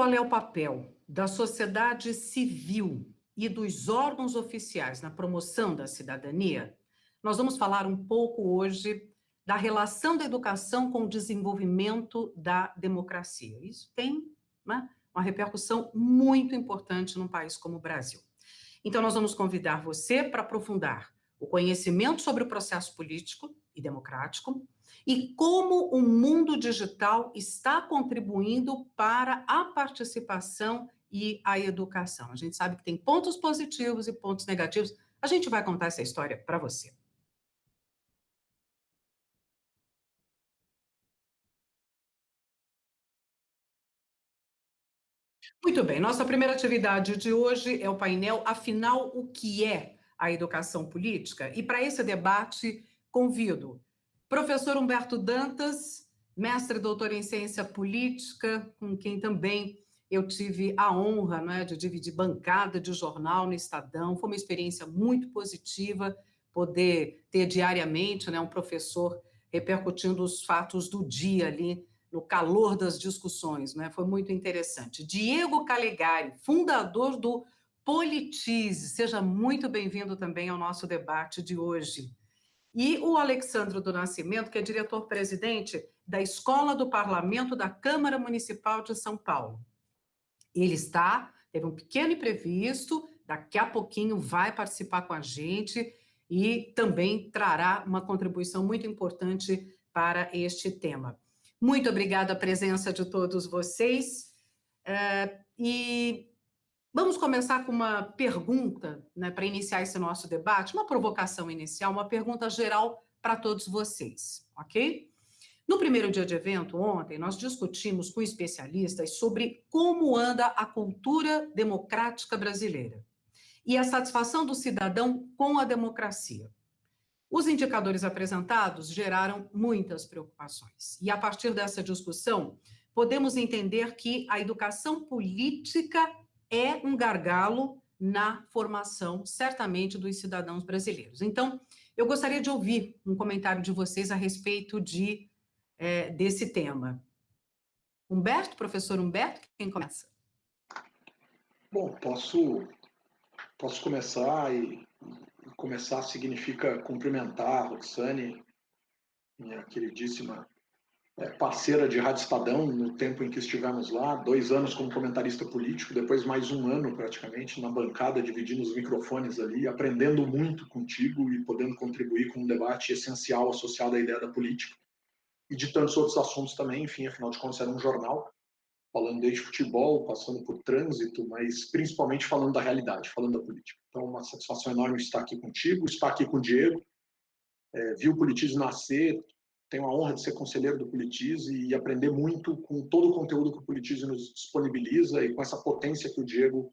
qual é o papel da sociedade civil e dos órgãos oficiais na promoção da cidadania, nós vamos falar um pouco hoje da relação da educação com o desenvolvimento da democracia. Isso tem né, uma repercussão muito importante num país como o Brasil. Então, nós vamos convidar você para aprofundar o conhecimento sobre o processo político e democrático e como o mundo digital está contribuindo para a participação e a educação. A gente sabe que tem pontos positivos e pontos negativos. A gente vai contar essa história para você. Muito bem, nossa primeira atividade de hoje é o painel Afinal, o que é a educação política? E para esse debate, convido professor Humberto Dantas, mestre e doutor em ciência política, com quem também eu tive a honra né, de dividir bancada de jornal no Estadão, foi uma experiência muito positiva poder ter diariamente né, um professor repercutindo os fatos do dia ali no calor das discussões, né? Foi muito interessante. Diego Calegari, fundador do Politize, seja muito bem-vindo também ao nosso debate de hoje. E o Alexandre do Nascimento, que é diretor-presidente da Escola do Parlamento da Câmara Municipal de São Paulo. Ele está, teve um pequeno imprevisto, daqui a pouquinho vai participar com a gente e também trará uma contribuição muito importante para este tema. Muito obrigada a presença de todos vocês. É, e vamos começar com uma pergunta, né, para iniciar esse nosso debate, uma provocação inicial, uma pergunta geral para todos vocês, ok? No primeiro dia de evento, ontem, nós discutimos com especialistas sobre como anda a cultura democrática brasileira e a satisfação do cidadão com a democracia. Os indicadores apresentados geraram muitas preocupações. E a partir dessa discussão, podemos entender que a educação política é um gargalo na formação, certamente, dos cidadãos brasileiros. Então, eu gostaria de ouvir um comentário de vocês a respeito de, é, desse tema. Humberto, professor Humberto, quem começa? Bom, posso, posso começar e começar significa cumprimentar a Roxane, minha queridíssima parceira de Rádio Estadão, no tempo em que estivemos lá, dois anos como comentarista político, depois mais um ano praticamente na bancada, dividindo os microfones ali, aprendendo muito contigo e podendo contribuir com um debate essencial associado à ideia da política e de tantos outros assuntos também, enfim, afinal de contas era um jornal, falando desde futebol, passando por trânsito, mas principalmente falando da realidade, falando da política. Então, uma satisfação enorme estar aqui contigo, estar aqui com o Diego, é, vi o Politize nascer, tenho a honra de ser conselheiro do Politize e aprender muito com todo o conteúdo que o Politize nos disponibiliza e com essa potência que o Diego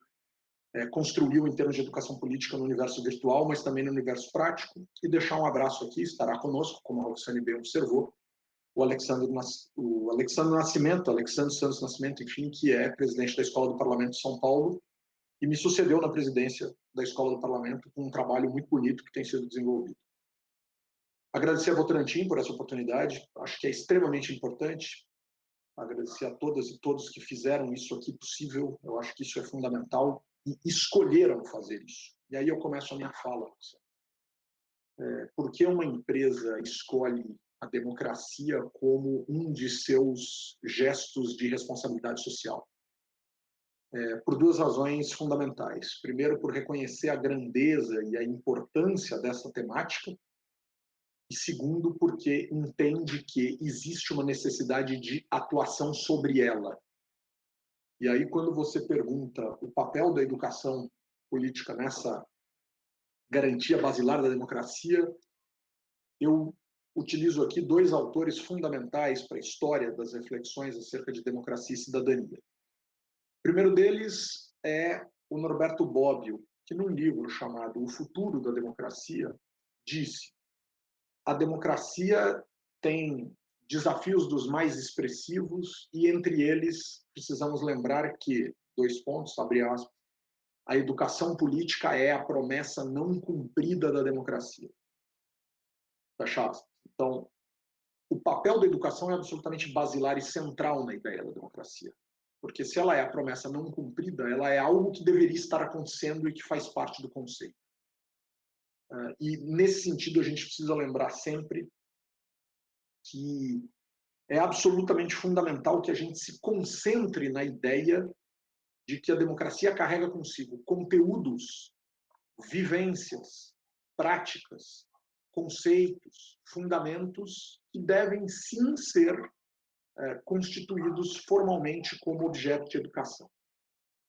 é, construiu em termos de educação política no universo virtual, mas também no universo prático, e deixar um abraço aqui, estará conosco, como a Roxane bem observou, o Alexandre, o Alexandre Nascimento, Alexandre Santos Nascimento, enfim, que é presidente da Escola do Parlamento de São Paulo e me sucedeu na presidência da Escola do Parlamento com um trabalho muito bonito que tem sido desenvolvido. Agradecer a Votorantim por essa oportunidade, acho que é extremamente importante. Agradecer a todas e todos que fizeram isso aqui possível, eu acho que isso é fundamental e escolheram fazer isso. E aí eu começo a minha fala. É, por que uma empresa escolhe a democracia como um de seus gestos de responsabilidade social. É, por duas razões fundamentais. Primeiro, por reconhecer a grandeza e a importância dessa temática, e segundo, porque entende que existe uma necessidade de atuação sobre ela. E aí, quando você pergunta o papel da educação política nessa garantia basilar da democracia, eu utilizo aqui dois autores fundamentais para a história das reflexões acerca de democracia e cidadania. O primeiro deles é o Norberto Bobbio, que num livro chamado O Futuro da Democracia, disse a democracia tem desafios dos mais expressivos e entre eles precisamos lembrar que, dois pontos, abre aspas, a educação política é a promessa não cumprida da democracia. Fecha aspas. Então, o papel da educação é absolutamente basilar e central na ideia da democracia. porque se ela é a promessa não cumprida, ela é algo que deveria estar acontecendo e que faz parte do conceito. Uh, e nesse sentido a gente precisa lembrar sempre que é absolutamente fundamental que a gente se concentre na ideia de que a democracia carrega consigo conteúdos, vivências, práticas, conceitos, fundamentos que devem sim ser é, constituídos formalmente como objeto de educação.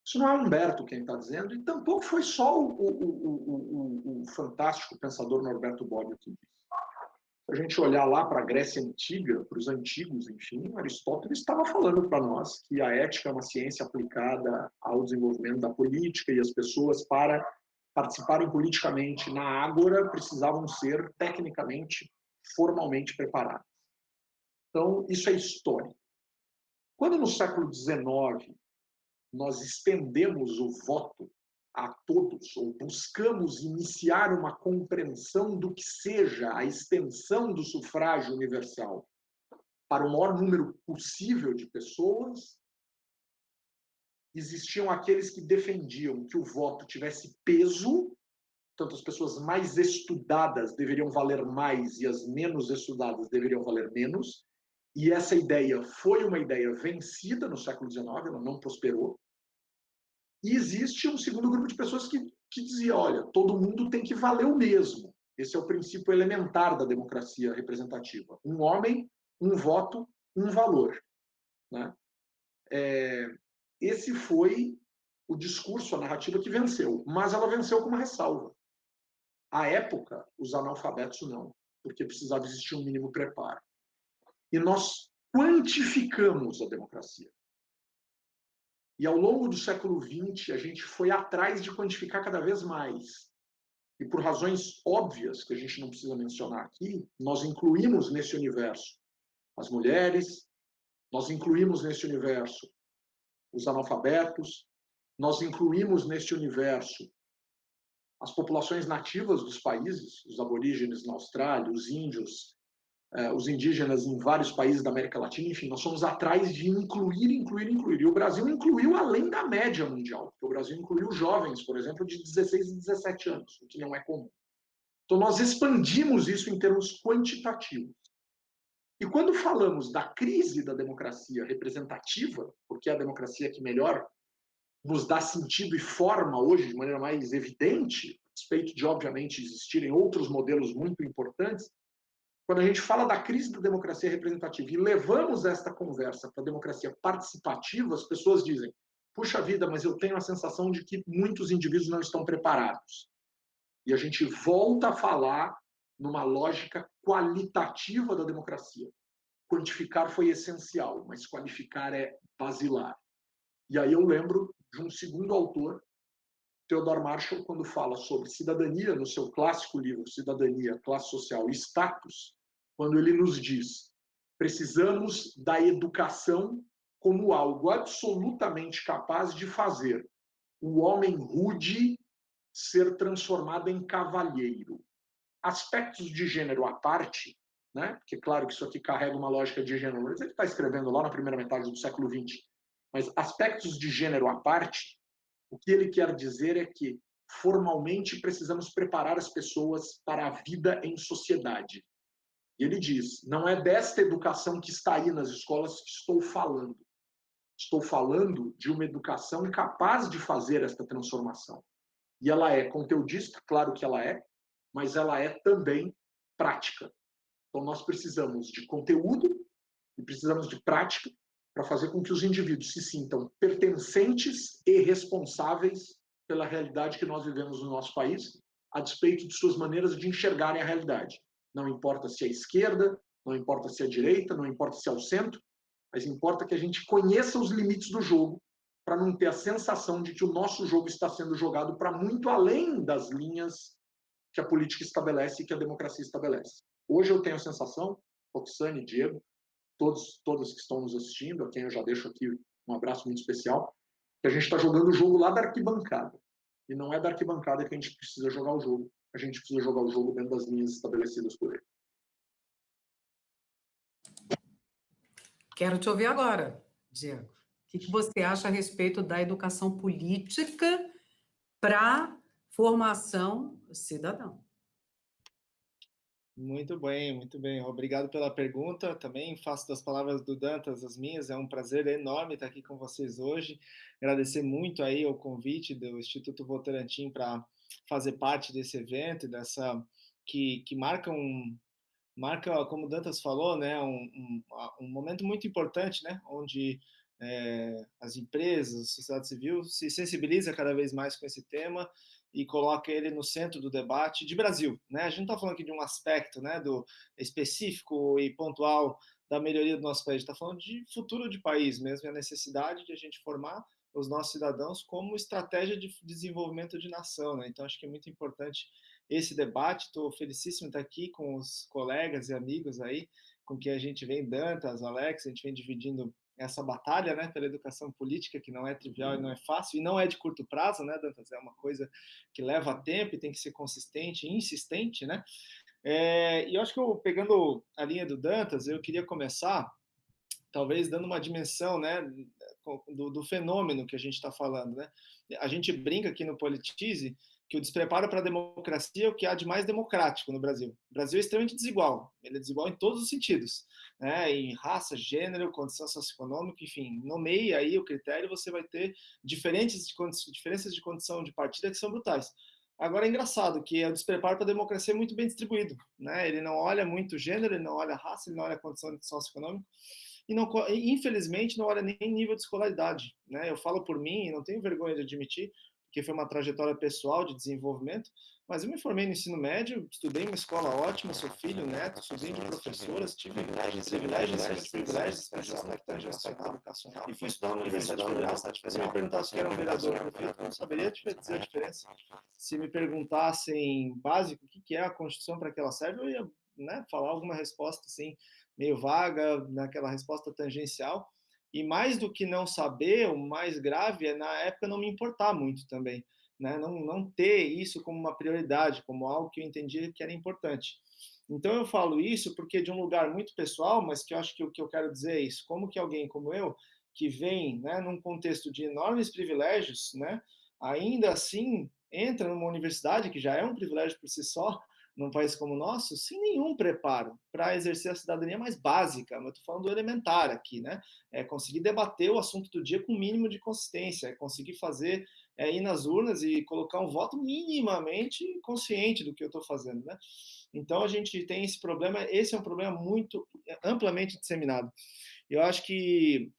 Isso não é Humberto quem está dizendo, e tampouco foi só o, o, o fantástico pensador Norberto Bobbio que. Se a gente olhar lá para a Grécia Antiga, para os antigos, enfim, Aristóteles estava falando para nós que a ética é uma ciência aplicada ao desenvolvimento da política e as pessoas, para participarem politicamente na ágora, precisavam ser tecnicamente, formalmente preparadas. Então, isso é história. Quando no século XIX nós estendemos o voto a todos, ou buscamos iniciar uma compreensão do que seja a extensão do sufrágio universal para o maior número possível de pessoas, existiam aqueles que defendiam que o voto tivesse peso, tanto as pessoas mais estudadas deveriam valer mais e as menos estudadas deveriam valer menos, e essa ideia foi uma ideia vencida no século XIX, ela não prosperou. E existe um segundo grupo de pessoas que, que dizia, olha, todo mundo tem que valer o mesmo. Esse é o princípio elementar da democracia representativa. Um homem, um voto, um valor. Né? É, esse foi o discurso, a narrativa que venceu, mas ela venceu com uma ressalva. À época, os analfabetos não, porque precisava existir um mínimo preparo. E nós quantificamos a democracia. E ao longo do século XX, a gente foi atrás de quantificar cada vez mais. E por razões óbvias, que a gente não precisa mencionar aqui, nós incluímos nesse universo as mulheres, nós incluímos nesse universo os analfabetos, nós incluímos neste universo as populações nativas dos países, os aborígenes na Austrália, os índios, os indígenas em vários países da América Latina, enfim, nós somos atrás de incluir, incluir, incluir. E o Brasil incluiu além da média mundial, o Brasil incluiu jovens, por exemplo, de 16 e 17 anos, o que não é comum. Então, nós expandimos isso em termos quantitativos. E quando falamos da crise da democracia representativa, porque é a democracia que melhor nos dá sentido e forma hoje de maneira mais evidente, a respeito de, obviamente, existirem outros modelos muito importantes, quando a gente fala da crise da democracia representativa e levamos esta conversa para a democracia participativa, as pessoas dizem: puxa vida, mas eu tenho a sensação de que muitos indivíduos não estão preparados. E a gente volta a falar numa lógica qualitativa da democracia. Quantificar foi essencial, mas qualificar é basilar. E aí eu lembro de um segundo autor, Theodore Marshall, quando fala sobre cidadania, no seu clássico livro Cidadania, Classe Social e Status, quando ele nos diz: precisamos da educação como algo absolutamente capaz de fazer o homem rude ser transformado em cavalheiro aspectos de gênero à parte, né? porque claro que isso aqui carrega uma lógica de gênero, mas ele está escrevendo lá na primeira metade do século XX, mas aspectos de gênero à parte, o que ele quer dizer é que formalmente precisamos preparar as pessoas para a vida em sociedade. Ele diz: não é desta educação que está aí nas escolas que estou falando. Estou falando de uma educação capaz de fazer esta transformação. E ela é conteudista, claro que ela é, mas ela é também prática. Então, nós precisamos de conteúdo e precisamos de prática para fazer com que os indivíduos se sintam pertencentes e responsáveis pela realidade que nós vivemos no nosso país, a despeito de suas maneiras de enxergarem a realidade. Não importa se é esquerda, não importa se é direita, não importa se é o centro, mas importa que a gente conheça os limites do jogo para não ter a sensação de que o nosso jogo está sendo jogado para muito além das linhas que a política estabelece e que a democracia estabelece. Hoje eu tenho a sensação, Roxane, Diego, todos, todas que estão nos assistindo, a quem eu já deixo aqui um abraço muito especial, que a gente está jogando o jogo lá da arquibancada. E não é da arquibancada que a gente precisa jogar o jogo. A gente precisa jogar o jogo dentro das linhas estabelecidas por ele. Quero te ouvir agora, Diego. O que você acha a respeito da educação política para formação cidadã? Muito bem, muito bem. Obrigado pela pergunta. Também faço das palavras do Dantas as minhas. É um prazer enorme estar aqui com vocês hoje. Agradecer muito aí o convite do Instituto Votorantim para fazer parte desse evento, dessa que, que marca um marca, como Dantas falou, né, um, um, um momento muito importante, né, onde é, as empresas, a sociedade civil se sensibiliza cada vez mais com esse tema e coloca ele no centro do debate de Brasil. Né? A gente não está falando aqui de um aspecto né, do específico e pontual da melhoria do nosso país, está falando de futuro de país mesmo, a necessidade de a gente formar os nossos cidadãos como estratégia de desenvolvimento de nação. Né? Então, acho que é muito importante esse debate. Estou felicíssimo de estar aqui com os colegas e amigos aí, com que a gente vem, Dantas, Alex, a gente vem dividindo essa batalha né, pela educação política, que não é trivial e não é fácil, e não é de curto prazo, né, Dantas? É uma coisa que leva tempo e tem que ser consistente e insistente, né? É, e eu acho que eu, pegando a linha do Dantas, eu queria começar, talvez dando uma dimensão né, do, do fenômeno que a gente está falando. Né? A gente brinca aqui no Politize que o despreparo para a democracia é o que há de mais democrático no Brasil. O Brasil é extremamente desigual, ele é desigual em todos os sentidos, né? em raça, gênero, condição socioeconômica, enfim, nomeie aí o critério, você vai ter diferentes de, diferenças de condição de partida que são brutais. Agora é engraçado que o despreparo para a democracia é muito bem distribuído, né? ele não olha muito gênero, ele não olha raça, ele não olha condição socioeconômica, e não, infelizmente não olha nem nível de escolaridade. Né? Eu falo por mim e não tenho vergonha de admitir, porque foi uma trajetória pessoal de desenvolvimento, mas eu me formei no ensino médio, estudei em uma escola ótima, sou filho, neto, sobrinho de professoras, tive privilégios, privilégios, privilégios, privilégios especiais na educação educacional. E fui estudar na Universidade Federal. Se me perguntasse que era um vereador prefeito, eu não saberia dizer a diferença. Se me perguntassem básico o que é a Constituição, para que ela serve, eu ia né, falar alguma resposta assim, meio vaga, naquela resposta tangencial. E mais do que não saber, o mais grave é na época não me importar muito também, né? Não, não ter isso como uma prioridade, como algo que eu entendia que era importante. Então eu falo isso porque de um lugar muito pessoal, mas que eu acho que o que eu quero dizer é isso, como que alguém como eu, que vem, né, num contexto de enormes privilégios, né, ainda assim entra numa universidade que já é um privilégio por si só, num país como o nosso, sem nenhum preparo para exercer a cidadania mais básica, mas estou falando do elementar aqui, né? É conseguir debater o assunto do dia com o mínimo de consistência, é conseguir fazer, é, ir nas urnas e colocar um voto minimamente consciente do que eu estou fazendo, né? Então a gente tem esse problema, esse é um problema muito é, amplamente disseminado. Eu acho que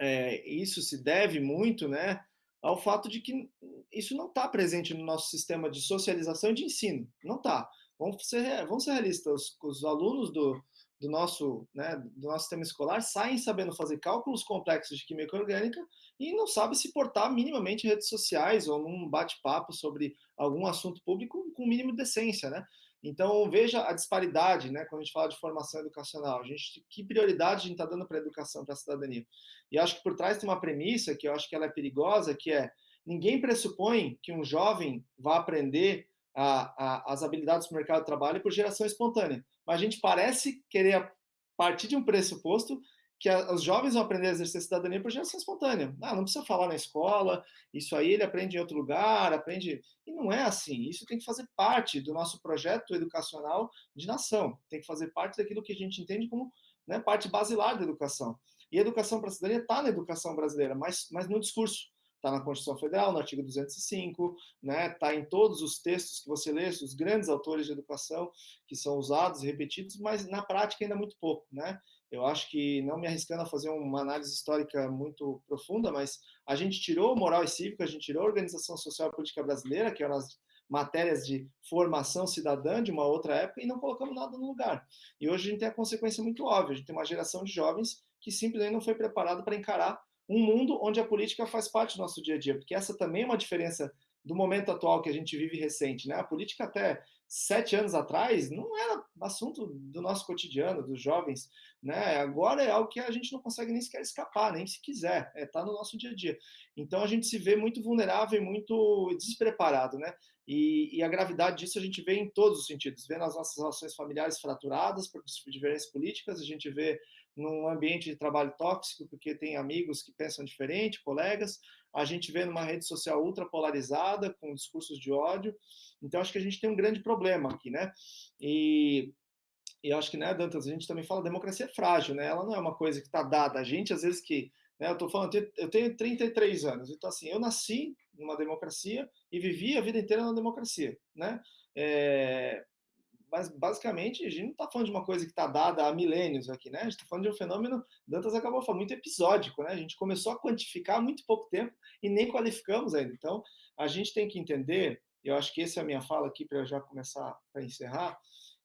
é, isso se deve muito, né? ao fato de que isso não está presente no nosso sistema de socialização e de ensino. Não está. Vamos ser, vamos ser realistas, os, os alunos do, do, nosso, né, do nosso sistema escolar saem sabendo fazer cálculos complexos de química orgânica e não sabem se portar minimamente em redes sociais ou num bate-papo sobre algum assunto público com o mínimo de decência, né? Então, veja a disparidade, né, quando a gente fala de formação educacional. A gente, que prioridade a gente está dando para a educação, para a cidadania? E acho que por trás tem uma premissa que eu acho que ela é perigosa, que é ninguém pressupõe que um jovem vá aprender a, a, as habilidades do mercado de trabalho por geração espontânea. Mas a gente parece querer partir de um pressuposto que a, os jovens vão aprender a exercer cidadania por geração espontânea. Ah, não precisa falar na escola, isso aí ele aprende em outro lugar, aprende. E não é assim. Isso tem que fazer parte do nosso projeto educacional de nação. Tem que fazer parte daquilo que a gente entende como né, parte basilar da educação. E a educação para a cidadania está na educação brasileira, mas, mas no discurso está na Constituição Federal, no artigo 205, né? Está em todos os textos que você lê, os grandes autores de educação que são usados repetidos, mas na prática ainda muito pouco, né? Eu acho que não me arriscando a fazer uma análise histórica muito profunda, mas a gente tirou moral e cívica, a gente tirou a organização social e política brasileira, que eram as matérias de formação cidadã de uma outra época, e não colocamos nada no lugar. E hoje a gente tem a consequência muito óbvia, a gente tem uma geração de jovens que simplesmente não foi preparada para encarar um mundo onde a política faz parte do nosso dia a dia, porque essa também é uma diferença do momento atual que a gente vive recente, né? A política até sete anos atrás não era assunto do nosso cotidiano, dos jovens, né? Agora é algo que a gente não consegue nem sequer escapar, nem se quiser, é tá no nosso dia a dia. Então a gente se vê muito vulnerável e muito despreparado, né? E, e, a gravidade disso a gente vê em todos os sentidos, vê nas nossas relações familiares fraturadas por diferenças políticas, a gente vê num ambiente de trabalho tóxico, porque tem amigos que pensam diferente, colegas, a gente vê numa rede social ultra polarizada, com discursos de ódio. Então, acho que a gente tem um grande problema aqui, né? E, e acho que, né, Dantas, a gente também fala democracia é frágil, né? Ela não é uma coisa que está dada. A gente, às vezes, que. Né, eu estou falando, eu tenho 33 anos, então, assim, eu nasci numa democracia e vivi a vida inteira na democracia, né? É, mas basicamente a gente não está falando de uma coisa que está dada há milênios aqui, né? A gente está falando de um fenômeno, Dantas acabou falando, muito episódico, né? A gente começou a quantificar há muito pouco tempo e nem qualificamos ainda. Então, a gente tem que entender, eu acho que essa é a minha fala aqui para já começar a encerrar,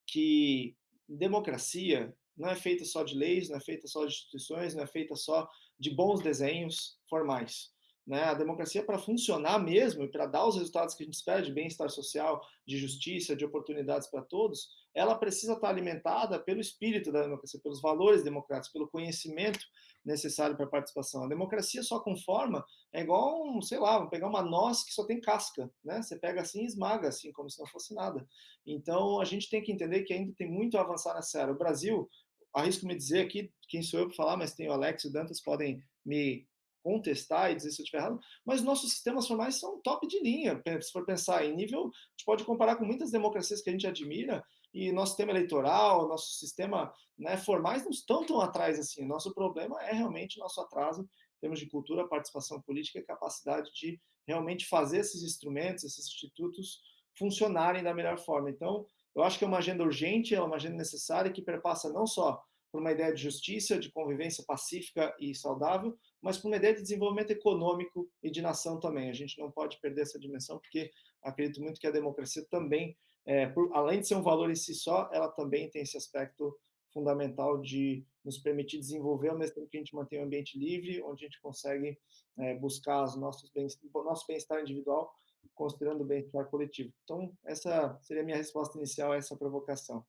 que democracia não é feita só de leis, não é feita só de instituições, não é feita só de bons desenhos formais. Né? A democracia, para funcionar mesmo e para dar os resultados que a gente espera de bem-estar social, de justiça, de oportunidades para todos, ela precisa estar alimentada pelo espírito da democracia, pelos valores democráticos, pelo conhecimento necessário para a participação. A democracia só com forma é igual, um, sei lá, pegar uma noz que só tem casca, né? Você pega assim e esmaga, assim, como se não fosse nada. Então, a gente tem que entender que ainda tem muito a avançar nessa era. O Brasil, arrisco me dizer aqui, quem sou eu para falar, mas tem o Alex e o Dantas, podem me contestar e dizer se eu estiver errado, mas nossos sistemas formais são top de linha. Se for pensar em nível, a gente pode comparar com muitas democracias que a gente admira, e nosso sistema eleitoral, nosso sistema né, formais não estão tão atrás assim. Nosso problema é realmente nosso atraso em termos de cultura, participação política e capacidade de realmente fazer esses instrumentos, esses institutos funcionarem da melhor forma. Então, eu acho que é uma agenda urgente, é uma agenda necessária que perpassa não só por uma ideia de justiça, de convivência pacífica e saudável, mas por uma ideia de desenvolvimento econômico e de nação também. A gente não pode perder essa dimensão, porque acredito muito que a democracia também, é, por, além de ser um valor em si só, ela também tem esse aspecto fundamental de nos permitir desenvolver ao mesmo tempo que a gente mantém um ambiente livre, onde a gente consegue é, buscar os nossos bens, nosso bem-estar individual, considerando o bem-estar coletivo. Então, essa seria a minha resposta inicial a essa provocação.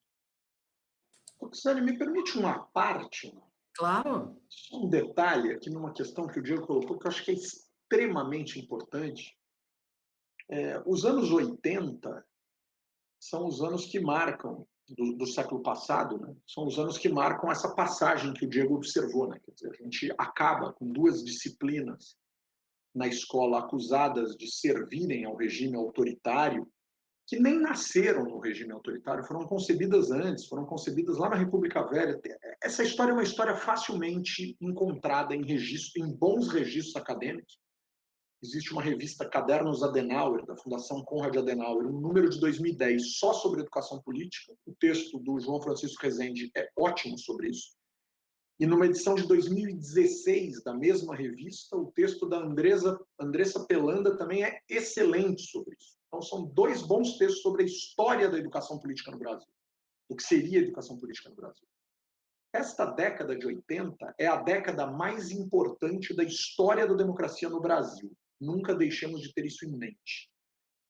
Roxane, me permite uma parte? Claro. Só um detalhe aqui numa questão que o Diego colocou, que eu acho que é extremamente importante. É, os anos 80 são os anos que marcam, do, do século passado, né? são os anos que marcam essa passagem que o Diego observou. Né? Quer dizer, a gente acaba com duas disciplinas na escola acusadas de servirem ao regime autoritário que nem nasceram no regime autoritário, foram concebidas antes, foram concebidas lá na República Velha. Essa história é uma história facilmente encontrada em registro, em bons registros acadêmicos. Existe uma revista Cadernos Adenauer, da Fundação Conrad Adenauer, um número de 2010 só sobre educação política. O texto do João Francisco Rezende é ótimo sobre isso. E numa edição de 2016 da mesma revista, o texto da Andresa, Andressa Pelanda também é excelente sobre isso. Então, são dois bons textos sobre a história da educação política no Brasil, o que seria a educação política no Brasil. Esta década de 80 é a década mais importante da história da democracia no Brasil. Nunca deixemos de ter isso em mente.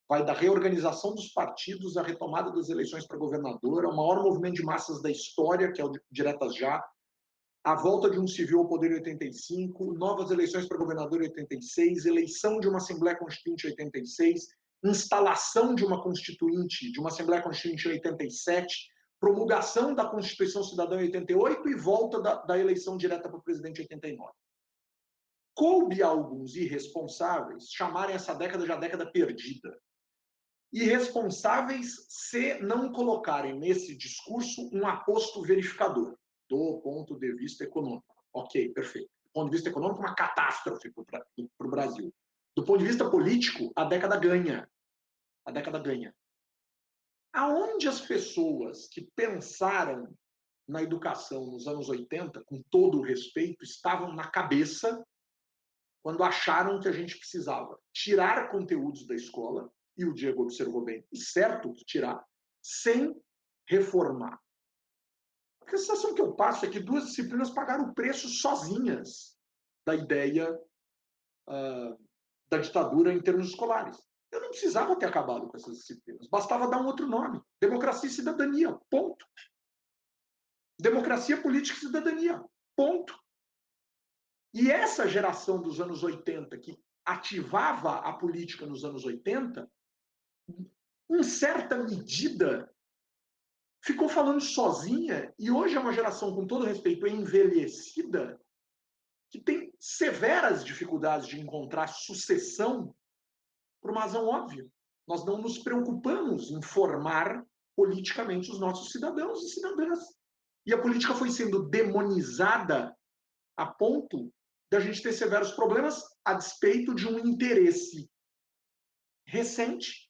Vai da reorganização dos partidos à retomada das eleições para governador, ao maior movimento de massas da história, que é o Diretas Já, a volta de um civil ao poder em 85, novas eleições para governador em 86, eleição de uma Assembleia Constituinte em 86, instalação de uma Constituinte, de uma Assembleia Constituinte em 87, promulgação da Constituição Cidadã em 88 e volta da, da eleição direta para o presidente em 89. Coube a alguns irresponsáveis chamarem essa década de a década perdida. Irresponsáveis se não colocarem nesse discurso um aposto verificador do ponto de vista econômico. Ok, perfeito. Do ponto de vista econômico, uma catástrofe para o Brasil. Do ponto de vista político, a década ganha. A década ganha. Aonde as pessoas que pensaram na educação nos anos 80, com todo o respeito, estavam na cabeça quando acharam que a gente precisava tirar conteúdos da escola, e o Diego observou bem, e certo que tirar, sem reformar. A sensação que eu passo é que duas disciplinas pagaram o preço sozinhas da ideia uh, da ditadura em termos escolares. Eu não precisava ter acabado com essas disciplinas, bastava dar um outro nome: democracia e cidadania. Ponto. Democracia, política e cidadania. Ponto. E essa geração dos anos 80, que ativava a política nos anos 80, em certa medida, ficou falando sozinha e hoje é uma geração, com todo respeito, envelhecida, que tem severas dificuldades de encontrar sucessão por uma razão óbvia. Nós não nos preocupamos em formar politicamente os nossos cidadãos e cidadãs. E a política foi sendo demonizada a ponto da gente ter severos problemas a despeito de um interesse recente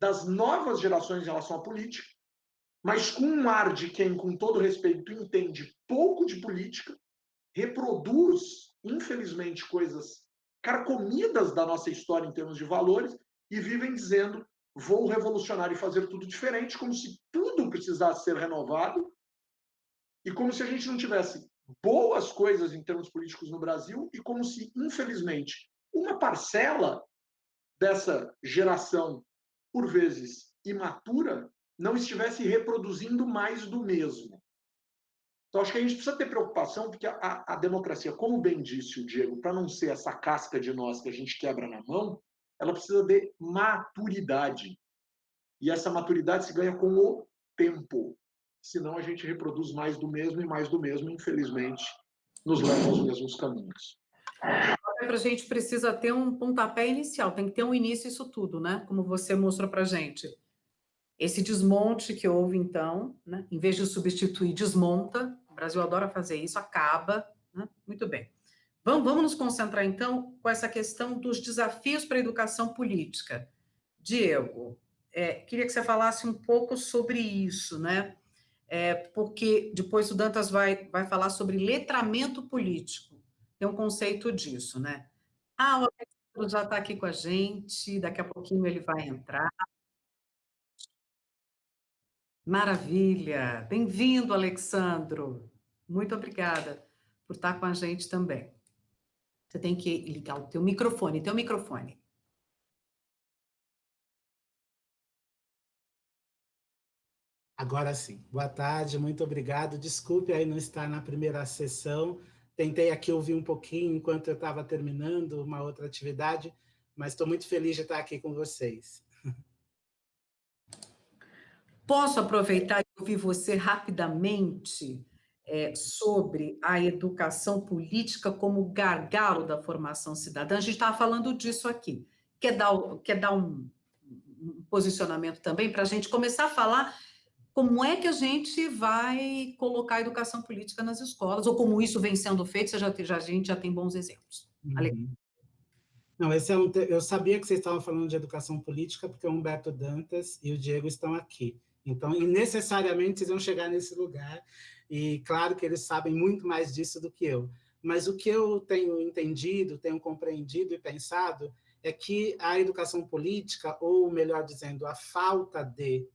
das novas gerações em relação à política, mas com um ar de quem, com todo respeito, entende pouco de política, reproduz, infelizmente, coisas carcomidas da nossa história em termos de valores e vivem dizendo vou revolucionar e fazer tudo diferente, como se tudo precisasse ser renovado e como se a gente não tivesse boas coisas em termos políticos no Brasil e como se, infelizmente, uma parcela dessa geração, por vezes imatura, não estivesse reproduzindo mais do mesmo. Então, acho que a gente precisa ter preocupação, porque a, a democracia, como bem disse o Diego, para não ser essa casca de nós que a gente quebra na mão, ela precisa de maturidade. E essa maturidade se ganha com o tempo. Senão a gente reproduz mais do mesmo e mais do mesmo, infelizmente, nos leva aos mesmos caminhos. Para a gente precisa ter um pontapé inicial, tem que ter um início isso tudo, né? Como você mostrou para a gente. Esse desmonte que houve, então, né? em vez de substituir, desmonta. Brasil adora fazer isso, acaba. Né? Muito bem. Vamos, vamos nos concentrar, então, com essa questão dos desafios para a educação política. Diego, é, queria que você falasse um pouco sobre isso, né? É, porque depois o Dantas vai, vai falar sobre letramento político. Tem um conceito disso, né? Ah, o Alexandre já está aqui com a gente, daqui a pouquinho ele vai entrar. Maravilha! Bem-vindo, Alexandro. Muito obrigada por estar com a gente também. Você tem que ligar o teu microfone, teu microfone. Agora sim. Boa tarde, muito obrigado. Desculpe aí não estar na primeira sessão. Tentei aqui ouvir um pouquinho enquanto eu estava terminando uma outra atividade, mas estou muito feliz de estar aqui com vocês. Posso aproveitar e ouvir você rapidamente é, sobre a educação política como gargalo da formação cidadã. A gente estava falando disso aqui. Quer dar, quer dar um, um posicionamento também para a gente começar a falar como é que a gente vai colocar a educação política nas escolas, ou como isso vem sendo feito, já, já, a gente já tem bons exemplos. Uhum. Não, esse é um, eu sabia que vocês estavam falando de educação política, porque o Humberto Dantas e o Diego estão aqui. Então, necessariamente vocês vão chegar nesse lugar, e claro que eles sabem muito mais disso do que eu. Mas o que eu tenho entendido, tenho compreendido e pensado é que a educação política, ou melhor dizendo, a falta de,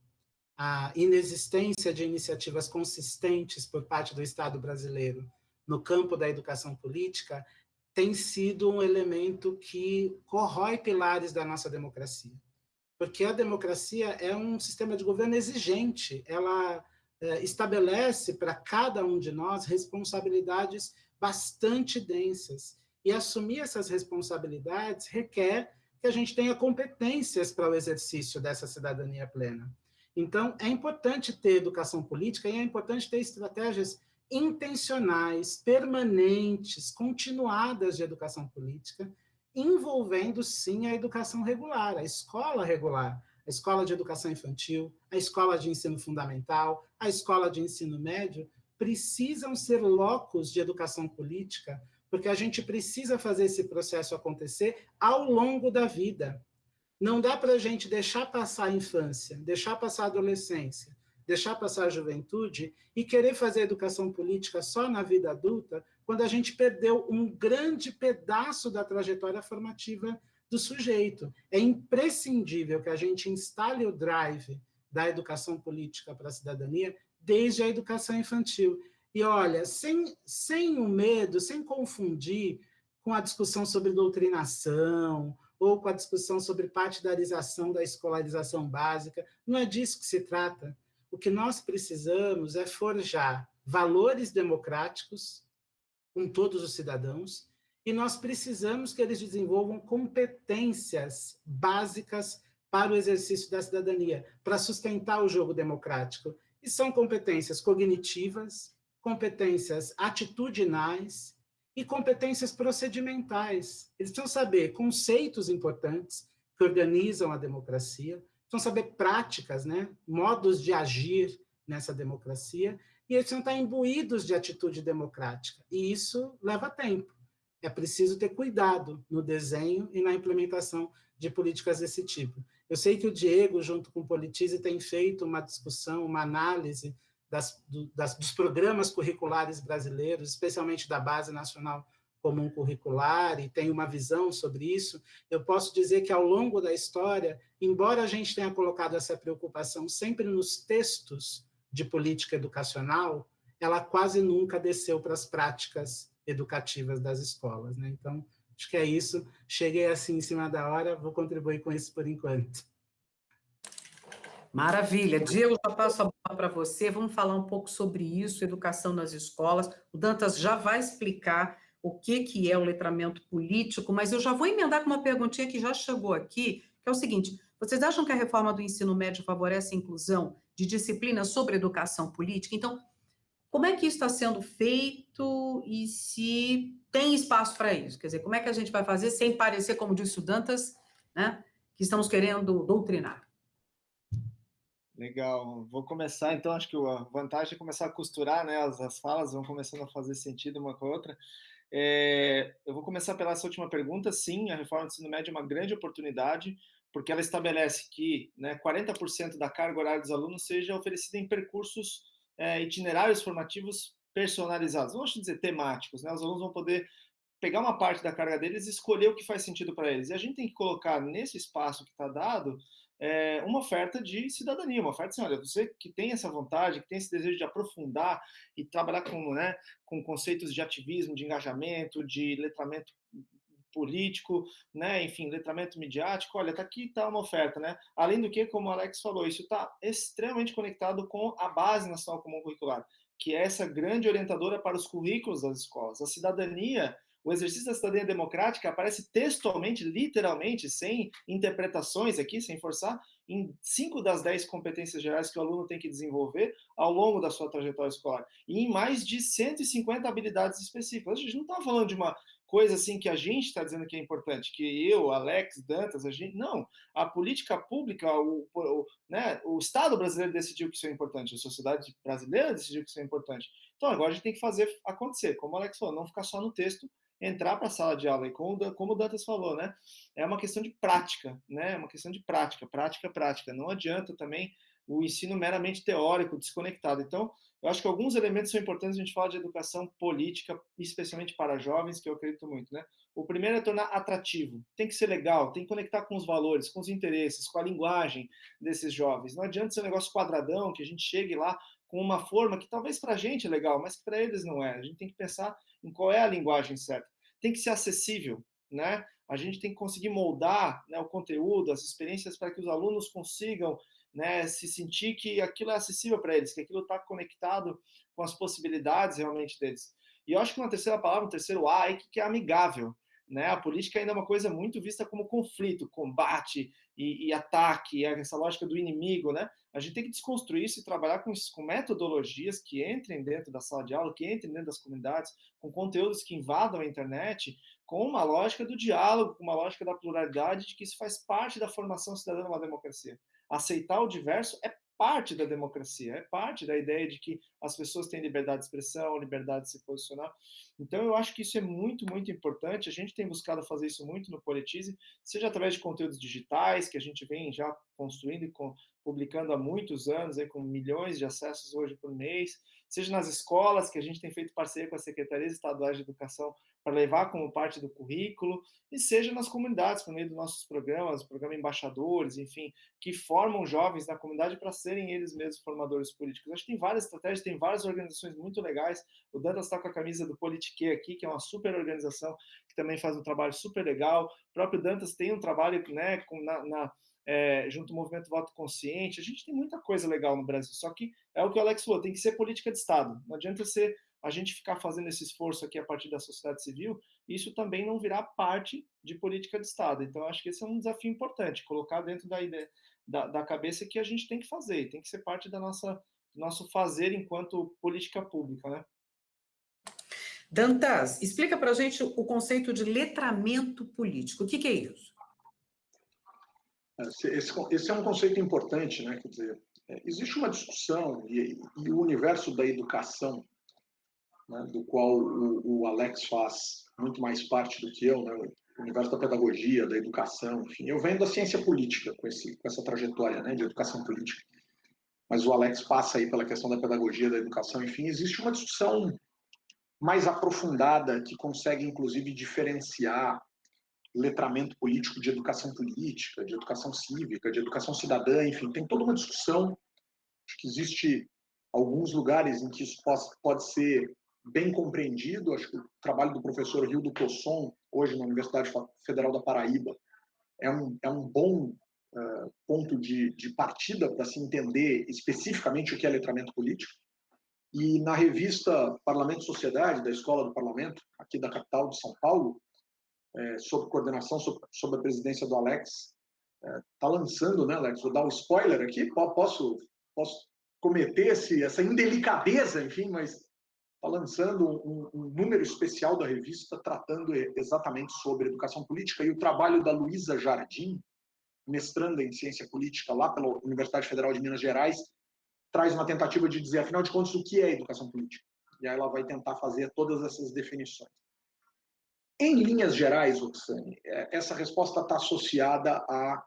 a inexistência de iniciativas consistentes por parte do Estado brasileiro no campo da educação política, tem sido um elemento que corrói pilares da nossa democracia. Porque a democracia é um sistema de governo exigente, ela estabelece para cada um de nós responsabilidades bastante densas. E assumir essas responsabilidades requer que a gente tenha competências para o exercício dessa cidadania plena. Então, é importante ter educação política e é importante ter estratégias intencionais, permanentes, continuadas de educação política, envolvendo, sim, a educação regular, a escola regular, a escola de educação infantil, a escola de ensino fundamental, a escola de ensino médio, precisam ser locos de educação política, porque a gente precisa fazer esse processo acontecer ao longo da vida. Não dá para a gente deixar passar a infância, deixar passar a adolescência, deixar passar a juventude e querer fazer educação política só na vida adulta, quando a gente perdeu um grande pedaço da trajetória formativa do sujeito. É imprescindível que a gente instale o drive da educação política para a cidadania desde a educação infantil. E olha, sem, sem o medo, sem confundir com a discussão sobre doutrinação, ou com a discussão sobre partidarização da escolarização básica, não é disso que se trata. O que nós precisamos é forjar valores democráticos com todos os cidadãos e nós precisamos que eles desenvolvam competências básicas para o exercício da cidadania, para sustentar o jogo democrático. E são competências cognitivas, competências atitudinais e competências procedimentais. Eles precisam saber conceitos importantes que organizam a democracia, precisam saber práticas, né, modos de agir nessa democracia, e eles precisam estar imbuídos de atitude democrática. E isso leva tempo. É preciso ter cuidado no desenho e na implementação de políticas desse tipo. Eu sei que o Diego, junto com o Politize, tem feito uma discussão, uma análise das, do, das, dos programas curriculares brasileiros, especialmente da Base Nacional Comum Curricular, e tem uma visão sobre isso. Eu posso dizer que, ao longo da história, embora a gente tenha colocado essa preocupação sempre nos textos de política educacional, ela quase nunca desceu para as práticas educativas das escolas. Né? Então, acho que é isso. Cheguei assim em cima da hora, vou contribuir com isso por enquanto. Maravilha. Diego, já passo a bola para você. Vamos falar um pouco sobre isso, educação nas escolas. O Dantas já vai explicar o que, que é o letramento político, mas eu já vou emendar com uma perguntinha que já chegou aqui, que é o seguinte, vocês acham que a reforma do ensino médio favorece a inclusão de disciplinas sobre educação política? Então, como é que isso está sendo feito e se tem espaço para isso? Quer dizer, como é que a gente vai fazer sem parecer, como disse o Dantas, né, que estamos querendo doutrinar? Legal. Vou começar, então, acho que a vantagem é começar a costurar, né? As, as falas vão começando a fazer sentido uma com a outra. É, eu vou começar pela essa última pergunta. Sim, a reforma do ensino médio é uma grande oportunidade, porque ela estabelece que né, 40% da carga horária dos alunos seja oferecida em percursos é, itinerários formativos personalizados, vamos dizer temáticos. Né? Os alunos vão poder pegar uma parte da carga deles e escolher o que faz sentido para eles. E a gente tem que colocar nesse espaço que está dado é, uma oferta de cidadania, uma oferta assim, olha, você que tem essa vontade, que tem esse desejo de aprofundar e trabalhar com, né, com conceitos de ativismo, de engajamento, de letramento político, né, enfim, letramento midiático, olha, tá aqui tá uma oferta, né? Além do que, como o Alex falou, isso está extremamente conectado com a base nacional comum curricular, que é essa grande orientadora para os currículos das escolas. A cidadania o exercício da cidadania democrática aparece textualmente, literalmente, sem interpretações aqui, sem forçar, em cinco das dez competências gerais que o aluno tem que desenvolver ao longo da sua trajetória escolar. E em mais de 150 habilidades específicas. A gente não está falando de uma coisa assim que a gente está dizendo que é importante, que eu, Alex, Dantas, a gente. Não. A política pública, o, o, né, o Estado brasileiro decidiu que isso é importante, a sociedade brasileira decidiu que isso é importante. Então agora a gente tem que fazer acontecer, como o Alex falou, não ficar só no texto entrar para a sala de aula. E como, como o Dantas falou, né? É uma questão de prática, né? É uma questão de prática, prática, prática. Não adianta também o ensino meramente teórico, desconectado. Então, eu acho que alguns elementos são importantes a gente falar de educação política, especialmente para jovens, que eu acredito muito, né? O primeiro é tornar atrativo. Tem que ser legal, tem que conectar com os valores, com os interesses, com a linguagem desses jovens. Não adianta ser um negócio quadradão, que a gente chegue lá com uma forma que talvez para a gente é legal, mas para eles não é. A gente tem que pensar em qual é a linguagem certa. Tem que ser acessível, né? A gente tem que conseguir moldar né, o conteúdo, as experiências para que os alunos consigam né, se sentir que aquilo é acessível para eles, que aquilo está conectado com as possibilidades realmente deles. E eu acho que uma terceira palavra, um terceiro A, é que é amigável. Né? A política ainda é uma coisa muito vista como conflito, combate e, e ataque, essa lógica do inimigo. Né? A gente tem que desconstruir isso e trabalhar com, com metodologias que entrem dentro da sala de aula, que entrem dentro das comunidades, com conteúdos que invadam a internet, com uma lógica do diálogo, com uma lógica da pluralidade, de que isso faz parte da formação cidadã de uma democracia. Aceitar o diverso é parte da democracia, é parte da ideia de que as pessoas têm liberdade de expressão, liberdade de se posicionar. Então, eu acho que isso é muito, muito importante. A gente tem buscado fazer isso muito no Politize, seja através de conteúdos digitais, que a gente vem já construindo e publicando há muitos anos, aí, com milhões de acessos hoje por mês, seja nas escolas, que a gente tem feito parceria com as secretarias estaduais de educação para levar como parte do currículo, e seja nas comunidades, por meio dos nossos programas, programa Embaixadores, enfim, que formam jovens na comunidade para serem eles mesmos formadores políticos. Acho que tem várias estratégias, tem várias organizações muito legais. O Dantas está com a camisa do Politique aqui, que é uma super organização que também faz um trabalho super legal. O próprio Dantas tem um trabalho né, com, na, na é, junto ao movimento voto consciente. A gente tem muita coisa legal no Brasil, só que é o que o Alex falou, tem que ser política de Estado. Não adianta ser a gente ficar fazendo esse esforço aqui a partir da sociedade civil, isso também não virá parte de política de Estado. Então, acho que esse é um desafio importante, colocar dentro da ideia da, da cabeça que a gente tem que fazer, tem que ser parte da nossa nosso fazer enquanto política pública, né? Dantas, explica para a gente o conceito de letramento político. O que, que é isso? Esse, esse, é um conceito importante, né? Quer dizer, é, existe uma discussão e, e, o universo da educação, né, do qual o, o, Alex faz muito mais parte do que eu, né? O universo da pedagogia, da educação, enfim. Eu venho da ciência política com, esse, com essa trajetória, né, de educação política. Mas o Alex passa aí pela questão da pedagogia, da educação, enfim. Existe uma discussão mais aprofundada que consegue, inclusive, diferenciar letramento político de educação política, de educação cívica, de educação cidadã, enfim, tem toda uma discussão. Acho que existe alguns lugares em que isso pode, ser bem compreendido. Acho que o trabalho do professor Rio do Cosson, hoje na Universidade Federal da Paraíba, é um, é um bom uh, ponto de, de partida para se entender especificamente o que é letramento político. E na revista Parlamento e Sociedade, da Escola do Parlamento, aqui da capital de São Paulo, é, sob coordenação, sob, sob, a presidência do Alex, está é, tá lançando, né, Alex? Vou dar um spoiler aqui, posso, posso cometer esse, essa indelicadeza, enfim, mas está lançando um, um, número especial da revista tratando exatamente sobre educação política e o trabalho da Luísa Jardim, mestranda em ciência política lá pela Universidade Federal de Minas Gerais, traz uma tentativa de dizer, afinal de contas, o que é educação política. E aí ela vai tentar fazer todas essas definições. Em linhas gerais, Roxane, é, essa resposta está associada a,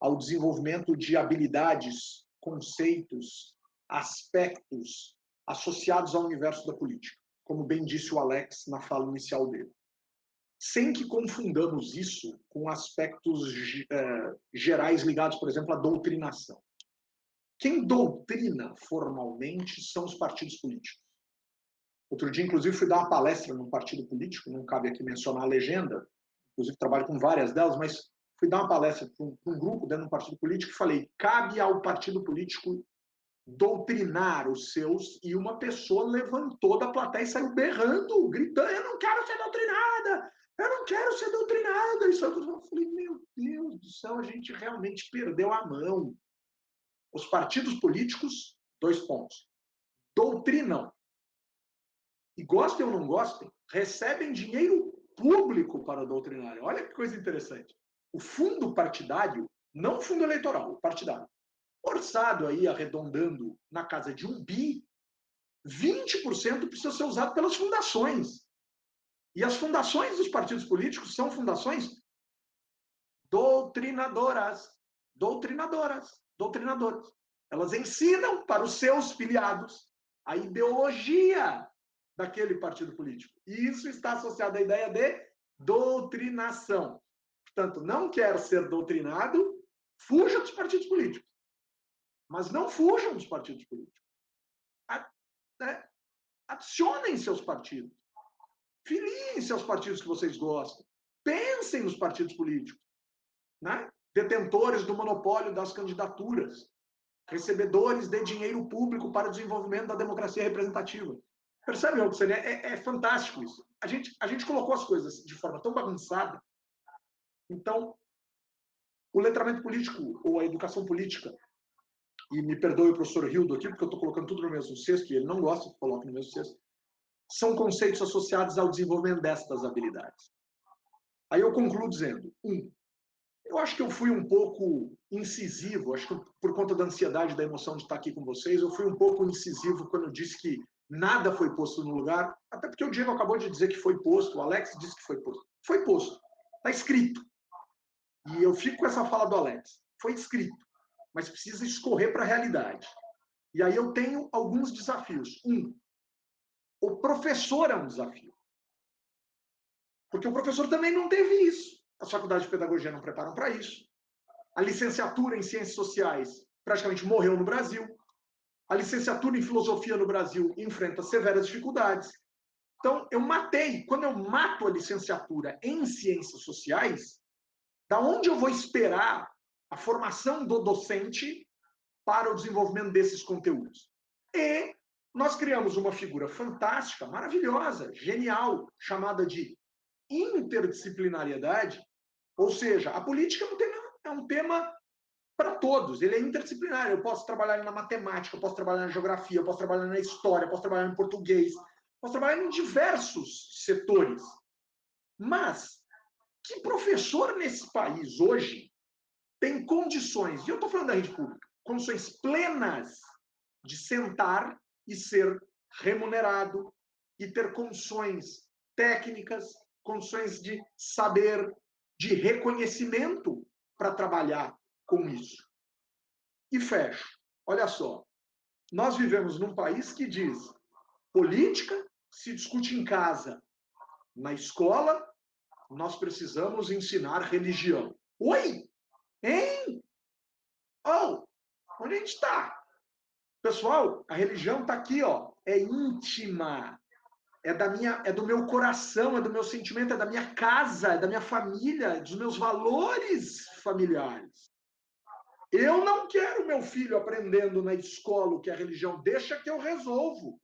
ao desenvolvimento de habilidades, conceitos, aspectos associados ao universo da política, como bem disse o Alex na fala inicial dele. Sem que confundamos isso com aspectos é, gerais ligados, por exemplo, à doutrinação. Quem doutrina formalmente são os partidos políticos. Outro dia, inclusive, fui dar uma palestra num partido político, não cabe aqui mencionar a legenda, inclusive trabalho com várias delas, mas fui dar uma palestra para um, grupo dentro de um partido político e falei: cabe ao partido político doutrinar os seus, e uma pessoa levantou da plateia e saiu berrando, gritando: eu não quero ser doutrinada, eu não quero ser doutrinada. Isso eu falei: meu Deus do céu, a gente realmente perdeu a mão. Os partidos políticos, dois pontos, doutrinam. E gostem ou não gostem, recebem dinheiro público para doutrinar. Olha que coisa interessante. O fundo partidário, não o fundo eleitoral, o partidário, orçado aí, arredondando na casa de um bi, 20% precisa ser usado pelas fundações. E as fundações dos partidos políticos são fundações doutrinadoras. Doutrinadoras doutrinadoras. Elas ensinam para os seus filiados a ideologia daquele partido político. E isso está associado à ideia de doutrinação. Portanto, não quer ser doutrinado, fuja dos partidos políticos. Mas não fujam dos partidos políticos. Né, adicionem seus partidos. Filiem seus partidos que vocês gostam. Pensem nos partidos políticos. Né? detentores do monopólio das candidaturas, recebedores de dinheiro público para o desenvolvimento da democracia representativa. Percebe, Roxane? É, é fantástico isso. A gente, a gente colocou as coisas de forma tão bagunçada. Então, o letramento político ou a educação política, e me perdoe o professor Hildo aqui, porque eu estou colocando tudo no mesmo cesto, e ele não gosta que coloque no mesmo cesto, são conceitos associados ao desenvolvimento destas habilidades. Aí eu concluo dizendo, um, eu acho que eu fui um pouco incisivo, acho que por conta da ansiedade, da emoção de estar aqui com vocês, eu fui um pouco incisivo quando eu disse que nada foi posto no lugar, até porque o Diego acabou de dizer que foi posto, o Alex disse que foi posto. Foi posto, está escrito. E eu fico com essa fala do Alex. Foi escrito, mas precisa escorrer para a realidade. E aí eu tenho alguns desafios. Um, o professor é um desafio. Porque o professor também não teve isso. As faculdades de pedagogia não preparam para isso. A licenciatura em ciências sociais praticamente morreu no Brasil. A licenciatura em filosofia no Brasil enfrenta severas dificuldades. Então, eu matei. Quando eu mato a licenciatura em ciências sociais, da onde eu vou esperar a formação do docente para o desenvolvimento desses conteúdos? E nós criamos uma figura fantástica, maravilhosa, genial, chamada de interdisciplinariedade, ou seja, a política é um tema, é um tema para todos, ele é interdisciplinar. Eu posso trabalhar na matemática, posso trabalhar na geografia, posso trabalhar na história, posso trabalhar em português, posso trabalhar em diversos setores. Mas que professor nesse país hoje tem condições, e eu estou falando da rede pública, condições plenas de sentar e ser remunerado e ter condições técnicas, condições de saber, de reconhecimento para trabalhar com isso. E fecho. Olha só. Nós vivemos num país que diz política se discute em casa. Na escola, nós precisamos ensinar religião. Oi! Hein? Oh! Onde a gente está? Pessoal, a religião está aqui, ó. É íntima. É da minha, é do meu coração, é do meu sentimento, é da minha casa, é da minha família, dos meus valores familiares. Eu não quero meu filho aprendendo na escola o que é religião. Deixa que eu resolvo.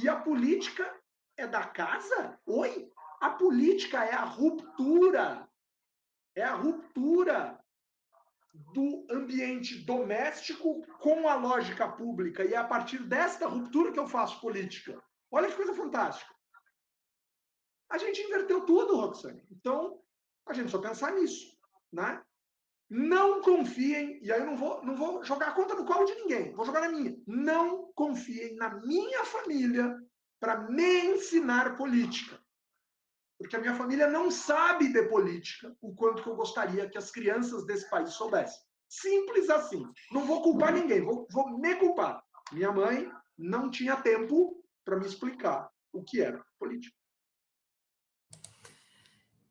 E a política é da casa? Oi? A política é a ruptura. É a ruptura do ambiente doméstico com a lógica pública. E é a partir desta ruptura que eu faço política. Olha que coisa fantástica. A gente inverteu tudo, Roxane. Então, a gente só pensar nisso. Né? Não confiem, e aí eu não vou, não vou jogar a conta no colo de ninguém, vou jogar na minha. Não confiem na minha família para me ensinar política. Porque a minha família não sabe de política o quanto que eu gostaria que as crianças desse país soubessem. Simples assim. Não vou culpar ninguém, vou, vou me culpar. Minha mãe não tinha tempo para me explicar o que era política.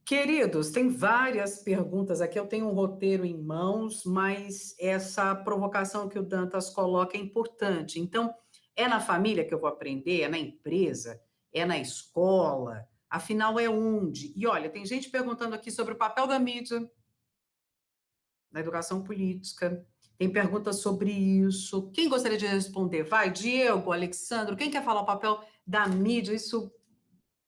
Queridos, tem várias perguntas aqui. Eu tenho um roteiro em mãos, mas essa provocação que o Dantas coloca é importante. Então, é na família que eu vou aprender? É na empresa? É na escola? Afinal, é onde? E olha, tem gente perguntando aqui sobre o papel da mídia na educação política. Tem perguntas sobre isso. Quem gostaria de responder? Vai, Diego, Alexandre, quem quer falar o papel da mídia? Isso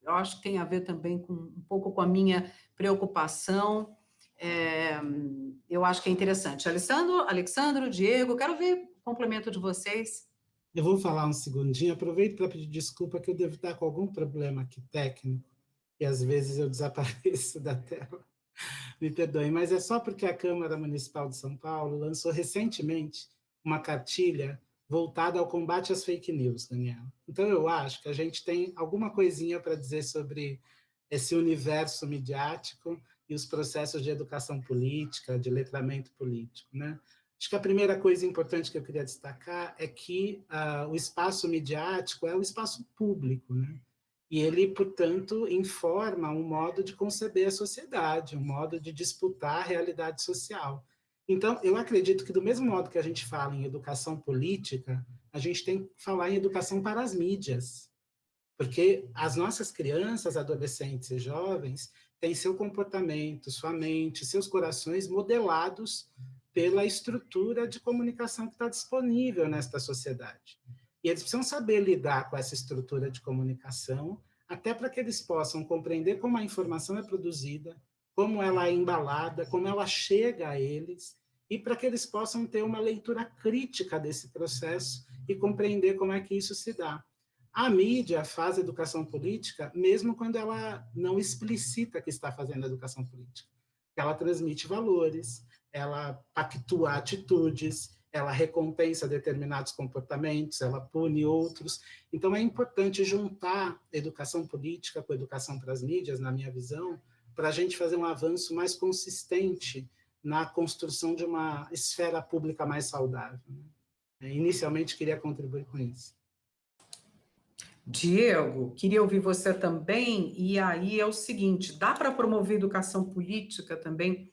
eu acho que tem a ver também com um pouco com a minha preocupação. É, eu acho que é interessante. Alessandro, Alexandro, Diego, quero ver o complemento de vocês. Eu vou falar um segundinho, aproveito para pedir desculpa que eu devo estar com algum problema aqui técnico, e às vezes eu desapareço da tela. Me perdoem, mas é só porque a Câmara Municipal de São Paulo lançou recentemente uma cartilha voltada ao combate às fake news, Daniela. Então, eu acho que a gente tem alguma coisinha para dizer sobre esse universo midiático e os processos de educação política, de letramento político. Né? Acho que a primeira coisa importante que eu queria destacar é que uh, o espaço midiático é o espaço público, né? e ele, portanto, informa um modo de conceber a sociedade, um modo de disputar a realidade social. Então, eu acredito que do mesmo modo que a gente fala em educação política, a gente tem que falar em educação para as mídias. Porque as nossas crianças, adolescentes e jovens têm seu comportamento, sua mente, seus corações modelados pela estrutura de comunicação que está disponível nesta sociedade. E eles precisam saber lidar com essa estrutura de comunicação, até para que eles possam compreender como a informação é produzida, como ela é embalada, como ela chega a eles, e para que eles possam ter uma leitura crítica desse processo e compreender como é que isso se dá. A mídia faz educação política mesmo quando ela não explicita que está fazendo educação política. Ela transmite valores, ela pactua atitudes, ela recompensa determinados comportamentos, ela pune outros. Então, é importante juntar educação política com educação para as mídias, na minha visão, para a gente fazer um avanço mais consistente na construção de uma esfera pública mais saudável. Né? Inicialmente, queria contribuir com isso. Diego, queria ouvir você também, e aí é o seguinte, dá para promover educação política também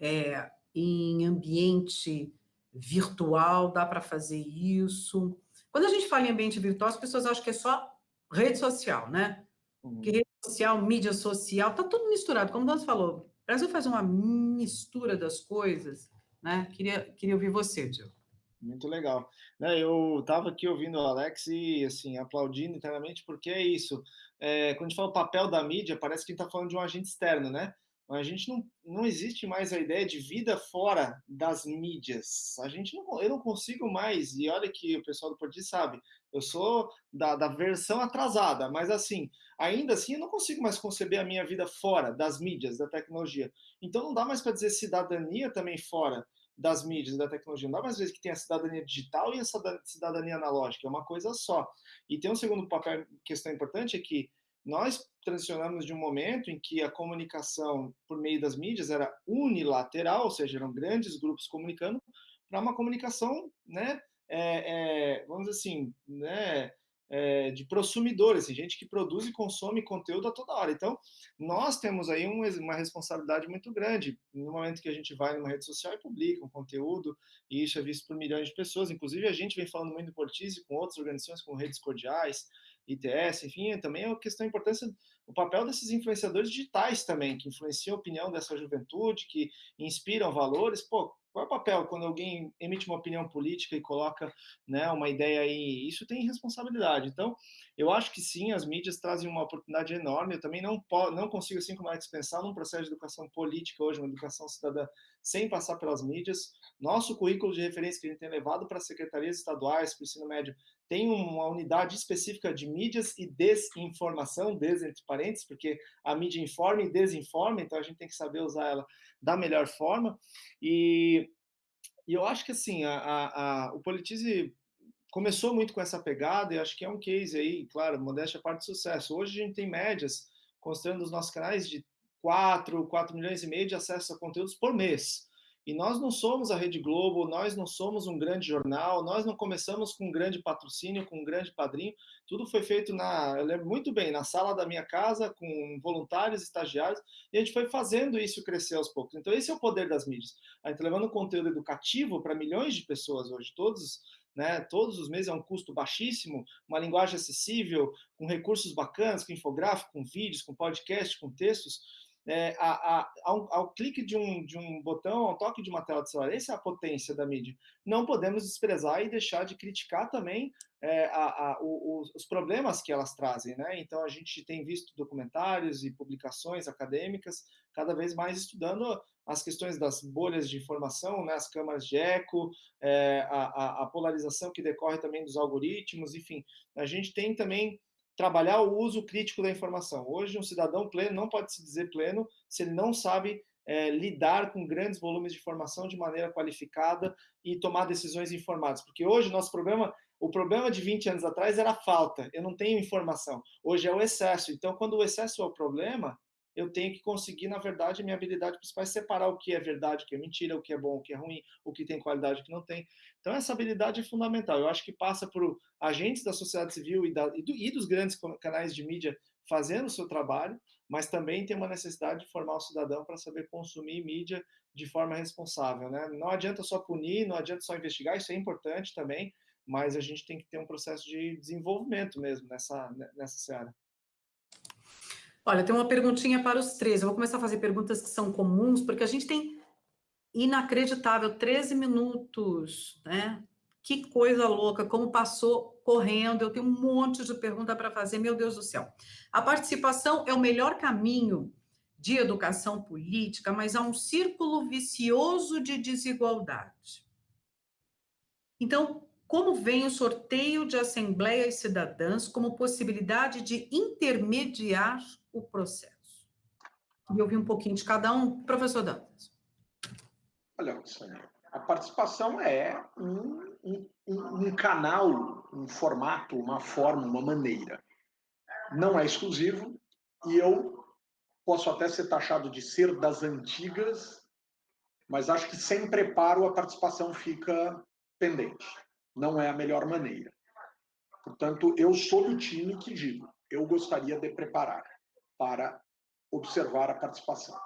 é, em ambiente virtual, dá para fazer isso? Quando a gente fala em ambiente virtual, as pessoas acham que é só rede social, né? Uhum. Que rede social, mídia social, tá tudo misturado. Como o Dantas falou, o Brasil faz uma mistura das coisas, né? Queria, queria ouvir você, Diogo. Muito legal. Né, eu estava aqui ouvindo o Alex e, assim, aplaudindo internamente, porque é isso. É, quando a gente fala o papel da mídia, parece que a gente está falando de um agente externo, né? A gente não, não existe mais a ideia de vida fora das mídias. A gente não, eu não consigo mais, e olha que o pessoal do Porti sabe, eu sou da, da versão atrasada, mas assim, ainda assim eu não consigo mais conceber a minha vida fora das mídias, da tecnologia. Então não dá mais para dizer cidadania também fora das mídias, da tecnologia. Não dá mais vezes que tem a cidadania digital e a cidadania analógica, é uma coisa só. E tem um segundo papel, questão importante, é que nós transicionamos de um momento em que a comunicação por meio das mídias era unilateral, ou seja, eram grandes grupos comunicando, para uma comunicação, né, é, é, vamos dizer assim, né, é, de prosumidores, assim, gente que produz e consome conteúdo a toda hora. Então, nós temos aí um, uma responsabilidade muito grande no momento que a gente vai numa rede social e publica um conteúdo, e isso é visto por milhões de pessoas. Inclusive, a gente vem falando muito do Portise com outras organizações, com redes cordiais, ITS, enfim, também é uma questão importância o papel desses influenciadores digitais também, que influenciam a opinião dessa juventude, que inspiram valores. Pô, qual é o papel quando alguém emite uma opinião política e coloca né, uma ideia aí? Isso tem responsabilidade. Então, eu acho que sim, as mídias trazem uma oportunidade enorme. Eu também não, não consigo, assim como Alex, pensar num processo de educação política hoje, uma educação cidadã, sem passar pelas mídias. Nosso currículo de referência que a gente tem levado para as secretarias estaduais, para o ensino médio, tem uma unidade específica de mídias e desinformação, des entre parênteses, porque a mídia informa e desinforma, então a gente tem que saber usar ela da melhor forma. E, e eu acho que assim, a, a, a, o Politize começou muito com essa pegada e acho que é um case aí, claro, modéstia parte de sucesso. Hoje a gente tem médias, considerando os nossos canais, de 4, 4 milhões e meio de acesso a conteúdos por mês. E nós não somos a Rede Globo, nós não somos um grande jornal, nós não começamos com um grande patrocínio, com um grande padrinho. Tudo foi feito na, eu lembro muito bem, na sala da minha casa, com voluntários, estagiários, e a gente foi fazendo isso crescer aos poucos. Então, esse é o poder das mídias. A gente tá levando conteúdo educativo para milhões de pessoas hoje, todos né, todos os meses é um custo baixíssimo, uma linguagem acessível, com recursos bacanas, com infográfico, com vídeos, com podcast, com textos é, a, a, ao, ao, clique de um, de um botão, ao toque de uma tela de celular. Essa é a potência da mídia. Não podemos desprezar e deixar de criticar também é, a, o, os problemas que elas trazem. Né? Então, a gente tem visto documentários e publicações acadêmicas cada vez mais estudando as questões das bolhas de informação, né, as câmaras de eco, é, a, a polarização que decorre também dos algoritmos, enfim. A gente tem também trabalhar o uso crítico da informação. Hoje, um cidadão pleno não pode se dizer pleno se ele não sabe é, lidar com grandes volumes de informação de maneira qualificada e tomar decisões informadas. Porque hoje, nosso problema, o problema de 20 anos atrás era a falta, eu não tenho informação. Hoje é o excesso. Então, quando o excesso é o problema, eu tenho que conseguir, na verdade, minha habilidade principal é separar o que é verdade, o que é mentira, o que é bom, o que é ruim, o que tem qualidade, o que não tem. Então, essa habilidade é fundamental. Eu acho que passa por agentes da sociedade civil e, da, e, do, e dos grandes canais de mídia fazendo o seu trabalho, mas também tem uma necessidade de formar o cidadão para saber consumir mídia de forma responsável. Né? Não adianta só punir, não adianta só investigar, isso é importante também, mas a gente tem que ter um processo de desenvolvimento mesmo nessa, nessa seara. Olha, tem uma perguntinha para os três. Eu vou começar a fazer perguntas que são comuns, porque a gente tem inacreditável 13 minutos, né? Que coisa louca, como passou correndo. Eu tenho um monte de pergunta para fazer, meu Deus do céu. A participação é o melhor caminho de educação política, mas há um círculo vicioso de desigualdade. Então, como vem o sorteio de assembleias cidadãs como possibilidade de intermediar o processo? E ouvir um pouquinho de cada um. Professor Dantas. Olha, a participação é um, um, um canal, um formato, uma forma, uma maneira. Não é exclusivo e eu posso até ser taxado de ser das antigas, mas acho que sem preparo a participação fica pendente. Não é a melhor maneira. Portanto, eu sou do time que digo, eu gostaria de preparar para observar a participação.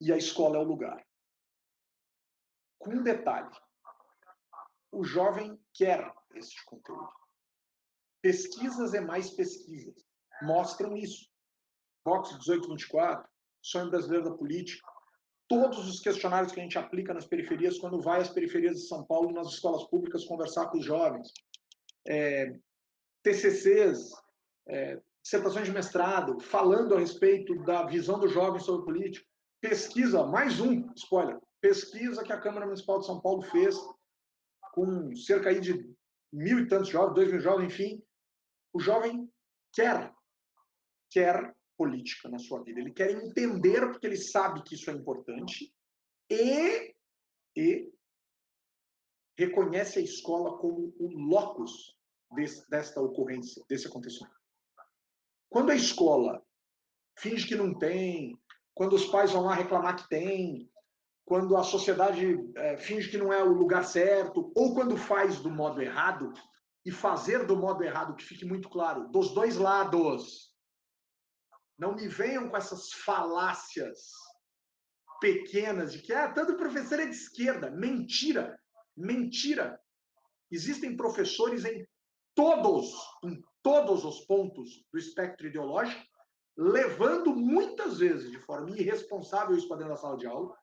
E a escola é o lugar. Com um detalhe: o jovem quer este conteúdo. Pesquisas e mais pesquisas mostram isso. Vox 1824, Sonho Brasileiro da Política, todos os questionários que a gente aplica nas periferias, quando vai às periferias de São Paulo, nas escolas públicas, conversar com os jovens. É, TCCs, é, dissertações de mestrado, falando a respeito da visão do jovem sobre política. Pesquisa, mais um, spoiler, pesquisa que a Câmara Municipal de São Paulo fez com cerca aí de mil e tantos jovens, dois mil jovens, enfim. O jovem quer, quer política na sua vida. Ele quer entender porque ele sabe que isso é importante e, e reconhece a escola como o locus desse, desta ocorrência, desse acontecimento. Quando a escola finge que não tem, quando os pais vão lá reclamar que tem, quando a sociedade é, finge que não é o lugar certo, ou quando faz do modo errado, e fazer do modo errado, que fique muito claro, dos dois lados. Não me venham com essas falácias pequenas de que ah, tanto professor é de esquerda. Mentira! Mentira! Existem professores em todos, em todos os pontos do espectro ideológico, levando muitas vezes de forma irresponsável isso para dentro da sala de aula.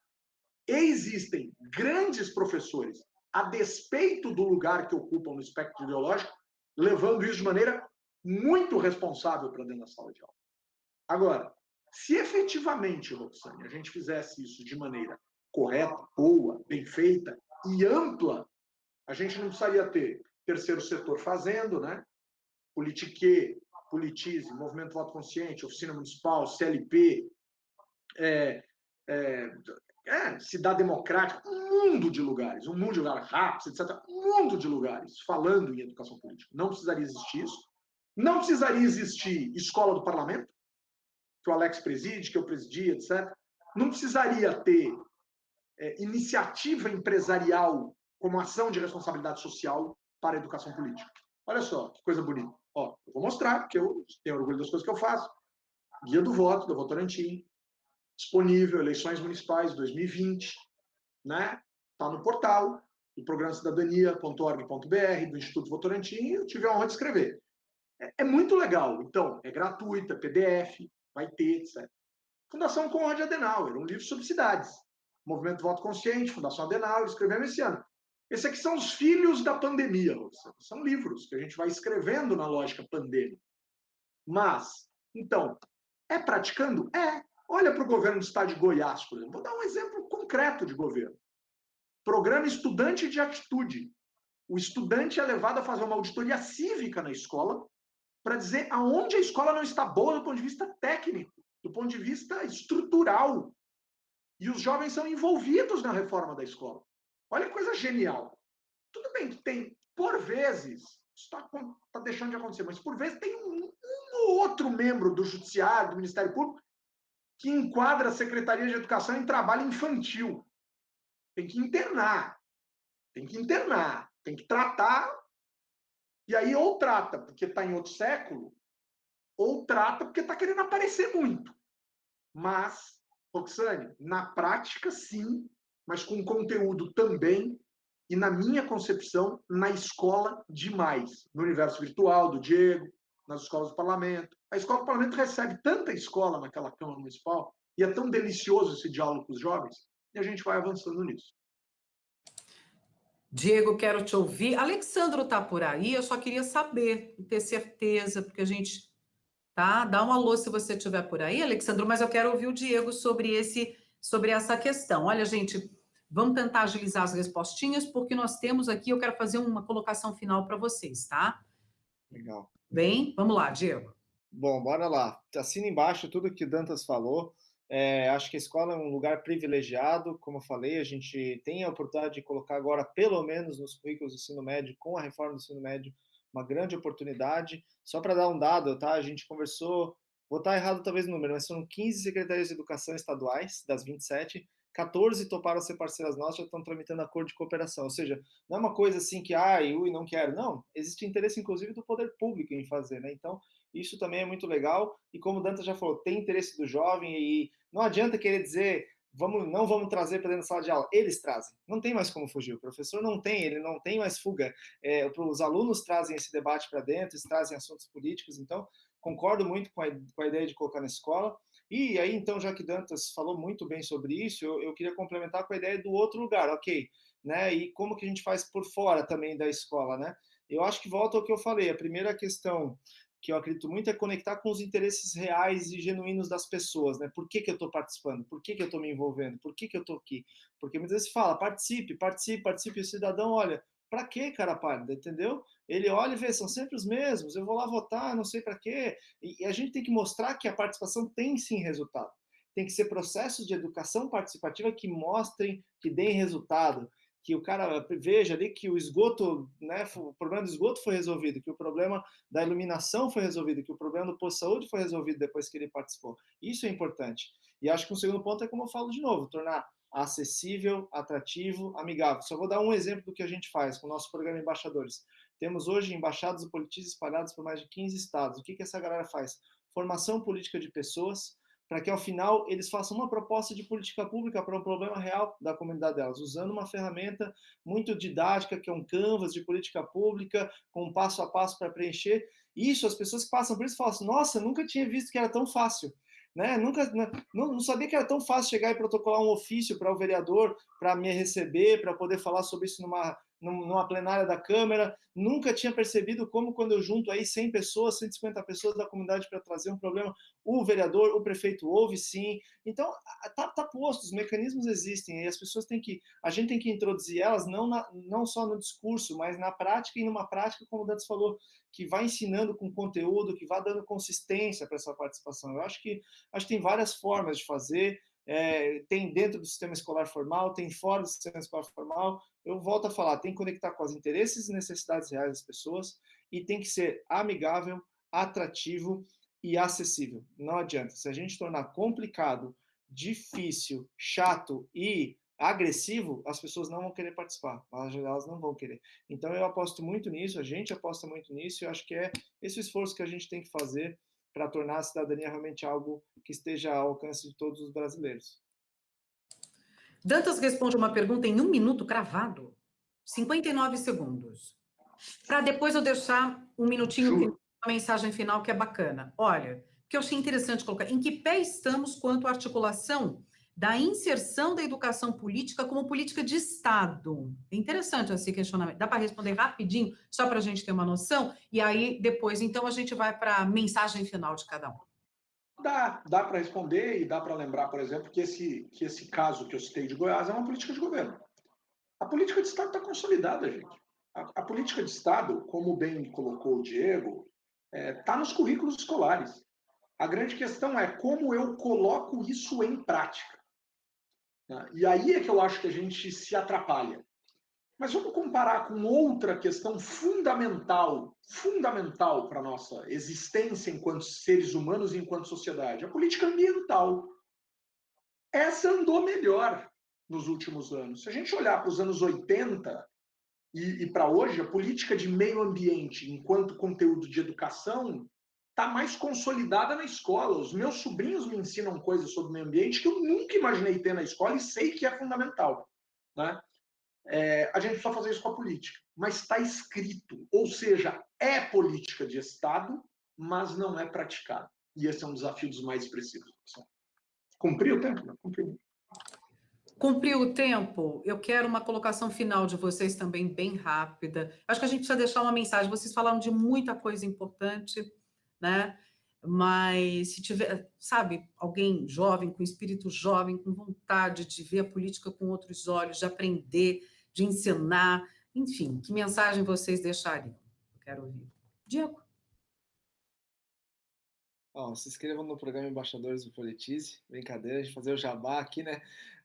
E existem grandes professores, a despeito do lugar que ocupam no espectro ideológico, levando isso de maneira muito responsável para dentro da sala de aula. Agora, se efetivamente, Roxane, a gente fizesse isso de maneira correta, boa, bem feita e ampla, a gente não precisaria ter terceiro setor fazendo, né? Politique, Politize, Movimento Voto Consciente, Oficina Municipal, CLP, é, é, é, Cidade Democrática, um mundo de lugares, um mundo de lugares, RAPS, etc. Um mundo de lugares falando em educação política. Não precisaria existir isso. Não precisaria existir escola do parlamento, que o Alex preside, que eu presidi, etc. Não precisaria ter é, iniciativa empresarial como ação de responsabilidade social para a educação política. Olha só, que coisa bonita. Ó, eu vou mostrar, porque eu tenho orgulho das coisas que eu faço. Guia do voto, da Votorantim, disponível, eleições municipais 2020, né? Está no portal do programa cidadania.org.br, do Instituto Votorantim, eu tive a honra de escrever. É, é muito legal. Então, é gratuita, PDF, vai ter, etc. Fundação Conrad Adenauer, um livro sobre cidades. Movimento Voto Consciente, Fundação Adenauer, escrevemos esse ano. Esses aqui são os filhos da pandemia, são livros que a gente vai escrevendo na lógica pandêmica. Mas, então, é praticando? É. Olha para o governo do estado de Goiás, por exemplo. Vou dar um exemplo concreto de governo. Programa Estudante de Atitude. O estudante é levado a fazer uma auditoria cívica na escola para dizer aonde a escola não está boa do ponto de vista técnico, do ponto de vista estrutural. E os jovens são envolvidos na reforma da escola. Olha que coisa genial. Tudo bem que tem, por vezes, está tá deixando de acontecer, mas por vezes tem um, um outro membro do Judiciário, do Ministério Público, que enquadra a Secretaria de Educação em trabalho infantil. Tem que internar. Tem que internar. Tem que tratar e aí, ou trata porque está em outro século, ou trata porque está querendo aparecer muito. Mas, Roxane, na prática, sim, mas com conteúdo também, e na minha concepção, na escola demais. No universo virtual do Diego, nas escolas do parlamento. A escola do parlamento recebe tanta escola naquela Câmara Municipal, e é tão delicioso esse diálogo com os jovens, e a gente vai avançando nisso. Diego, quero te ouvir. Alexandro está por aí, eu só queria saber, ter certeza, porque a gente. Tá? Dá um alô se você estiver por aí, Alexandro, mas eu quero ouvir o Diego sobre, esse, sobre essa questão. Olha, gente, vamos tentar agilizar as respostinhas, porque nós temos aqui, eu quero fazer uma colocação final para vocês, tá? Legal. Bem, vamos lá, Diego. Bom, bora lá. Assina embaixo tudo que Dantas falou. É, acho que a escola é um lugar privilegiado, como eu falei, a gente tem a oportunidade de colocar agora, pelo menos nos currículos do ensino médio, com a reforma do ensino médio, uma grande oportunidade. Só para dar um dado, tá? A gente conversou, vou estar errado talvez no número, mas são 15 secretarias de educação estaduais, das 27, 14 toparam ser parceiras nossas, já estão tramitando acordo de cooperação. Ou seja, não é uma coisa assim que, ah, eu não quero. Não, existe interesse, inclusive, do poder público em fazer, né? Então, isso também é muito legal. E como o Danta já falou, tem interesse do jovem e não adianta querer dizer vamos, não vamos trazer para dentro da sala de aula. Eles trazem. Não tem mais como fugir. O professor não tem, ele não tem mais fuga. É, os alunos trazem esse debate para dentro, eles trazem assuntos políticos. Então, concordo muito com a, com a, ideia de colocar na escola. E aí, então, já que Dantas falou muito bem sobre isso, eu, eu queria complementar com a ideia do outro lugar, ok? Né? E como que a gente faz por fora também da escola, né? Eu acho que volta ao que eu falei. A primeira questão que eu acredito muito é conectar com os interesses reais e genuínos das pessoas, né? Por que, que eu estou participando? Por que, que eu estou me envolvendo? Por que, que eu estou aqui? Porque muitas vezes fala, participe, participe, participe, e o cidadão olha, para que cara pálida, entendeu? Ele olha e vê, são sempre os mesmos, eu vou lá votar, não sei para quê. E, e a gente tem que mostrar que a participação tem sim resultado. Tem que ser processos de educação participativa que mostrem, que deem resultado que o cara veja ali que o esgoto, né, o problema do esgoto foi resolvido, que o problema da iluminação foi resolvido, que o problema do posto de saúde foi resolvido depois que ele participou. Isso é importante. E acho que um segundo ponto é como eu falo de novo, tornar acessível, atrativo, amigável. Só vou dar um exemplo do que a gente faz com o nosso programa Embaixadores. Temos hoje embaixados e politistas espalhados por mais de 15 estados. O que, que essa galera faz? Formação política de pessoas, para que ao final eles façam uma proposta de política pública para um problema real da comunidade delas, usando uma ferramenta muito didática, que é um canvas de política pública, com um passo a passo para preencher. Isso, as pessoas que passam por isso falam assim, nossa, nunca tinha visto que era tão fácil. Né? Nunca, não, não sabia que era tão fácil chegar e protocolar um ofício para o vereador, para me receber, para poder falar sobre isso numa numa plenária da Câmara, nunca tinha percebido como quando eu junto aí 100 pessoas, 150 pessoas da comunidade para trazer um problema, o vereador, o prefeito ouve sim. Então, tá, tá posto, os mecanismos existem e as pessoas têm que, a gente tem que introduzir elas não, na, não só no discurso, mas na prática e numa prática, como o Dantas falou, que vai ensinando com conteúdo, que vai dando consistência para essa participação. Eu acho que, acho que tem várias formas de fazer, é, tem dentro do sistema escolar formal, tem fora do sistema escolar formal. Eu volto a falar, tem que conectar com os interesses e necessidades reais das pessoas e tem que ser amigável, atrativo e acessível. Não adianta. Se a gente tornar complicado, difícil, chato e agressivo, as pessoas não vão querer participar, elas não vão querer. Então eu aposto muito nisso, a gente aposta muito nisso, e acho que é esse esforço que a gente tem que fazer para tornar a cidadania realmente algo que esteja ao alcance de todos os brasileiros. Dantas responde uma pergunta em um minuto cravado, 59 segundos. Para depois eu deixar um minutinho, uma mensagem final que é bacana. Olha, que eu achei interessante colocar, em que pé estamos quanto à articulação da inserção da educação política como política de Estado. É interessante esse questionamento. Dá para responder rapidinho, só para a gente ter uma noção? E aí, depois, então, a gente vai para a mensagem final de cada um. Dá, dá para responder e dá para lembrar, por exemplo, que esse, que esse caso que eu citei de Goiás é uma política de governo. A política de Estado está consolidada, gente. A, a, política de Estado, como bem colocou o Diego, está é, tá nos currículos escolares. A grande questão é como eu coloco isso em prática. Né? E aí é que eu acho que a gente se atrapalha. Mas vamos comparar com outra questão fundamental, fundamental para a nossa existência enquanto seres humanos e enquanto sociedade, a política ambiental. Essa andou melhor nos últimos anos. Se a gente olhar para os anos 80 e, e para hoje, a política de meio ambiente enquanto conteúdo de educação está mais consolidada na escola. Os meus sobrinhos me ensinam coisas sobre o meio ambiente que eu nunca imaginei ter na escola e sei que é fundamental. Né? É, a gente precisa fazer isso com a política, mas está escrito, ou seja, é política de Estado, mas não é praticada. E esse é um desafio dos mais expressivos. Cumpriu o tempo? Cumpriu. Cumpriu o tempo. Eu quero uma colocação final de vocês também, bem rápida. Acho que a gente precisa deixar uma mensagem. Vocês falaram de muita coisa importante né? Mas se tiver, sabe, alguém jovem, com espírito jovem, com vontade de ver a política com outros olhos, de aprender, de ensinar, enfim, que mensagem vocês deixariam? Eu quero ouvir. Diego. Oh, se inscrevam no programa Embaixadores do Politize. Brincadeira, de fazer o jabá aqui, né?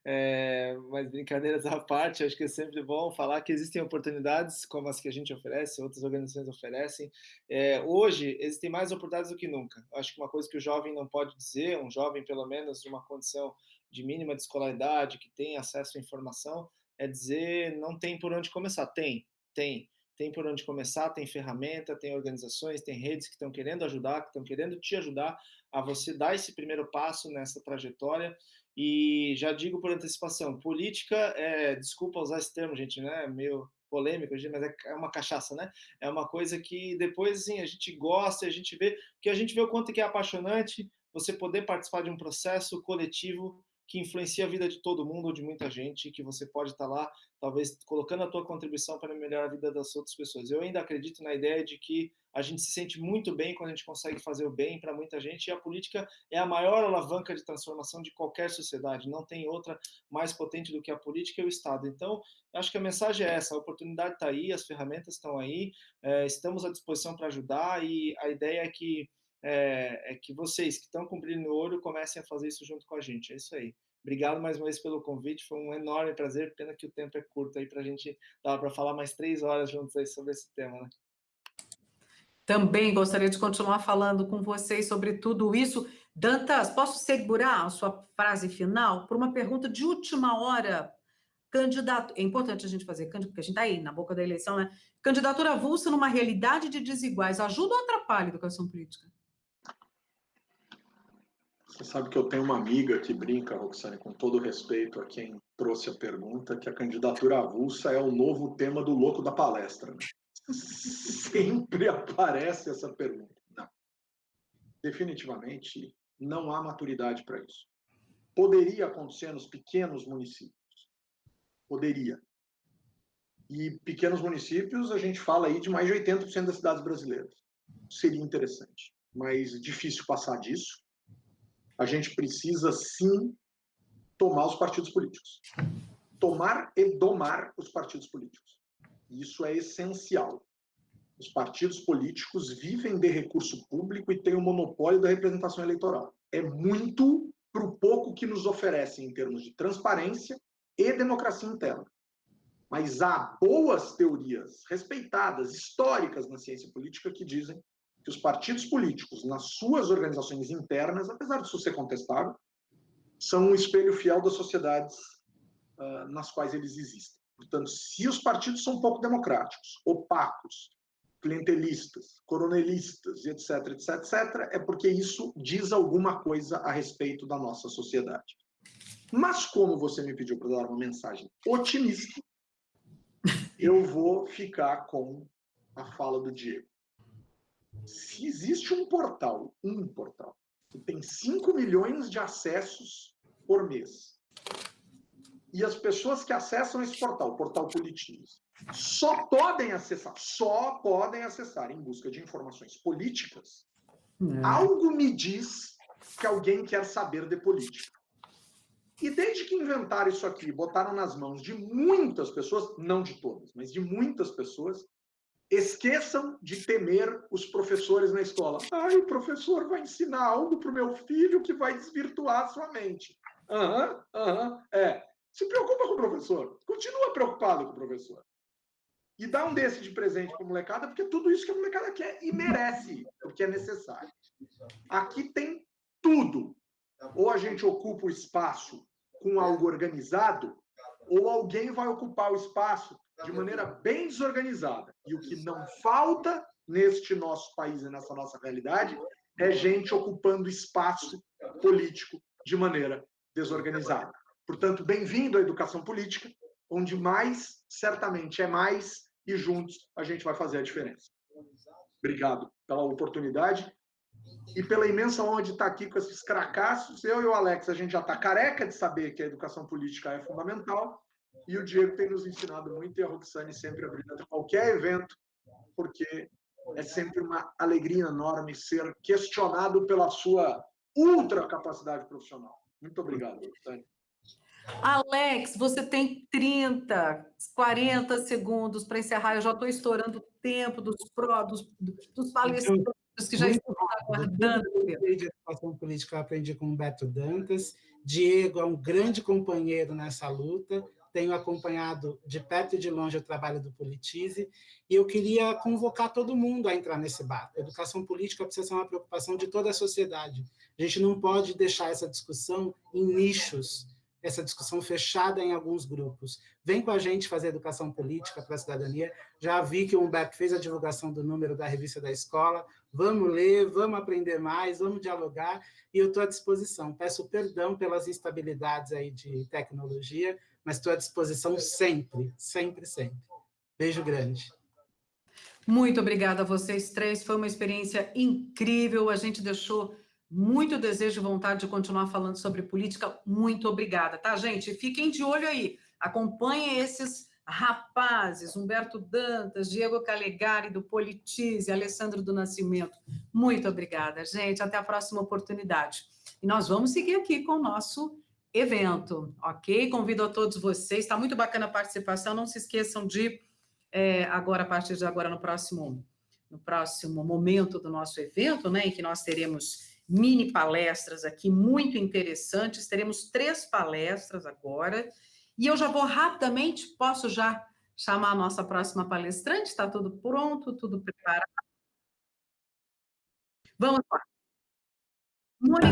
É, mas brincadeiras à parte, acho que é sempre bom falar que existem oportunidades como as que a gente oferece, outras organizações oferecem. É, hoje, existem mais oportunidades do que nunca. Acho que uma coisa que o jovem não pode dizer, um jovem, pelo menos, de uma condição de mínima de escolaridade, que tem acesso à informação, é dizer não tem por onde começar. Tem, tem. Tem por onde começar, tem ferramenta, tem organizações, tem redes que estão querendo ajudar, que estão querendo te ajudar a você dar esse primeiro passo nessa trajetória. E já digo por antecipação, política, é, desculpa usar esse termo, gente, né? Meio polêmico, mas é, é uma cachaça, né? É uma coisa que depois assim, a gente gosta, a gente vê, que a gente vê o quanto que é apaixonante você poder participar de um processo coletivo que influencia a vida de todo mundo ou de muita gente, que você pode estar lá, talvez colocando a tua contribuição para melhorar a vida das outras pessoas. Eu ainda acredito na ideia de que a gente se sente muito bem quando a gente consegue fazer o bem para muita gente, e a política é a maior alavanca de transformação de qualquer sociedade, não tem outra mais potente do que a política e o Estado. Então, acho que a mensagem é essa, a oportunidade está aí, as ferramentas estão aí, é, estamos à disposição para ajudar, e a ideia é que é, é que vocês que estão cumprindo o ouro comecem a fazer isso junto com a gente. É isso aí. Obrigado mais uma vez pelo convite, foi um enorme prazer. Pena que o tempo é curto aí para a gente dar para falar mais três horas juntos aí sobre esse tema, né? Também gostaria de continuar falando com vocês sobre tudo isso. Dantas, posso segurar a sua frase final por uma pergunta de última hora? Candidato, é importante a gente fazer, porque a gente está aí na boca da eleição, né? Candidatura avulsa numa realidade de desiguais ajuda ou atrapalha a educação política? Você sabe que eu tenho uma amiga que brinca, Roxane, com todo respeito a quem trouxe a pergunta, que a candidatura avulsa é o novo tema do louco da palestra. Né? Sempre aparece essa pergunta. Não. Definitivamente não há maturidade para isso. Poderia acontecer nos pequenos municípios. Poderia. E pequenos municípios, a gente fala aí de mais de 80% das cidades brasileiras. Seria interessante, mas difícil passar disso a gente precisa sim tomar os partidos políticos. Tomar e domar os partidos políticos. Isso é essencial. Os partidos políticos vivem de recurso público e têm o monopólio da representação eleitoral. É muito para o pouco que nos oferecem em termos de transparência e democracia interna. Mas há boas teorias respeitadas, históricas na ciência política, que dizem que os partidos políticos, nas suas organizações internas, apesar disso ser contestável, são um espelho fiel das sociedades uh, nas quais eles existem. Portanto, se os partidos são pouco democráticos, opacos, clientelistas, coronelistas, etc, etc, etc, é porque isso diz alguma coisa a respeito da nossa sociedade. Mas como você me pediu para dar uma mensagem otimista, eu vou ficar com a fala do Diego se existe um portal, um portal, que tem 5 milhões de acessos por mês, e as pessoas que acessam esse portal, o portal Politinews, só podem acessar, só podem acessar em busca de informações políticas, é. algo me diz que alguém quer saber de política. E desde que inventaram isso aqui, botaram nas mãos de muitas pessoas, não de todas, mas de muitas pessoas, Esqueçam de temer os professores na escola. Ai, o professor vai ensinar algo para o meu filho que vai desvirtuar a sua mente. Aham, uhum, aham, uhum, é. Se preocupa com o professor. Continua preocupado com o professor. E dá um desse de presente para a molecada, porque tudo isso que a molecada quer e merece, porque é necessário. Aqui tem tudo. Ou a gente ocupa o espaço com algo organizado, ou alguém vai ocupar o espaço de maneira bem desorganizada. E o que não falta neste nosso país e nessa nossa realidade é gente ocupando espaço político de maneira desorganizada. Portanto, bem-vindo à educação política, onde mais, certamente, é mais e juntos a gente vai fazer a diferença. Obrigado pela oportunidade e pela imensa honra de estar aqui com esses cracassos. Eu e o Alex, a gente já está careca de saber que a educação política é fundamental e o Diego tem nos ensinado muito, e a Roxane sempre abrindo qualquer evento, porque é sempre uma alegria enorme ser questionado pela sua ultra capacidade profissional. Muito obrigado, Roxane. Alex, você tem 30, 40 segundos para encerrar. Eu já estou estourando o tempo dos, pró, dos, dos palestrantes que já estão aguardando. Eu de educação política eu aprendi com o Beto Dantas. Diego é um grande companheiro nessa luta tenho acompanhado de perto e de longe o trabalho do Politize, e eu queria convocar todo mundo a entrar nesse barco. Educação política precisa ser uma preocupação de toda a sociedade. A gente não pode deixar essa discussão em nichos, essa discussão fechada em alguns grupos. Vem com a gente fazer educação política para a cidadania. Já vi que o Humberto fez a divulgação do número da revista da escola. Vamos ler, vamos aprender mais, vamos dialogar, e eu estou à disposição. Peço perdão pelas instabilidades aí de tecnologia, mas estou à disposição sempre, sempre, sempre. Beijo grande. Muito obrigada a vocês três, foi uma experiência incrível, a gente deixou muito desejo e vontade de continuar falando sobre política. Muito obrigada, tá, gente? Fiquem de olho aí. Acompanhem esses rapazes, Humberto Dantas, Diego Calegari, do Politize, Alessandro do Nascimento. Muito obrigada, gente. Até a próxima oportunidade. E nós vamos seguir aqui com o nosso evento, ok? Convido a todos vocês. Está muito bacana a participação. Não se esqueçam de, é, agora, a partir de agora, no próximo, no próximo momento do nosso evento, né, em que nós teremos mini palestras aqui muito interessantes. Teremos três palestras agora. E eu já vou rapidamente, posso já chamar a nossa próxima palestrante? Está tudo pronto, tudo preparado? Vamos lá. Muito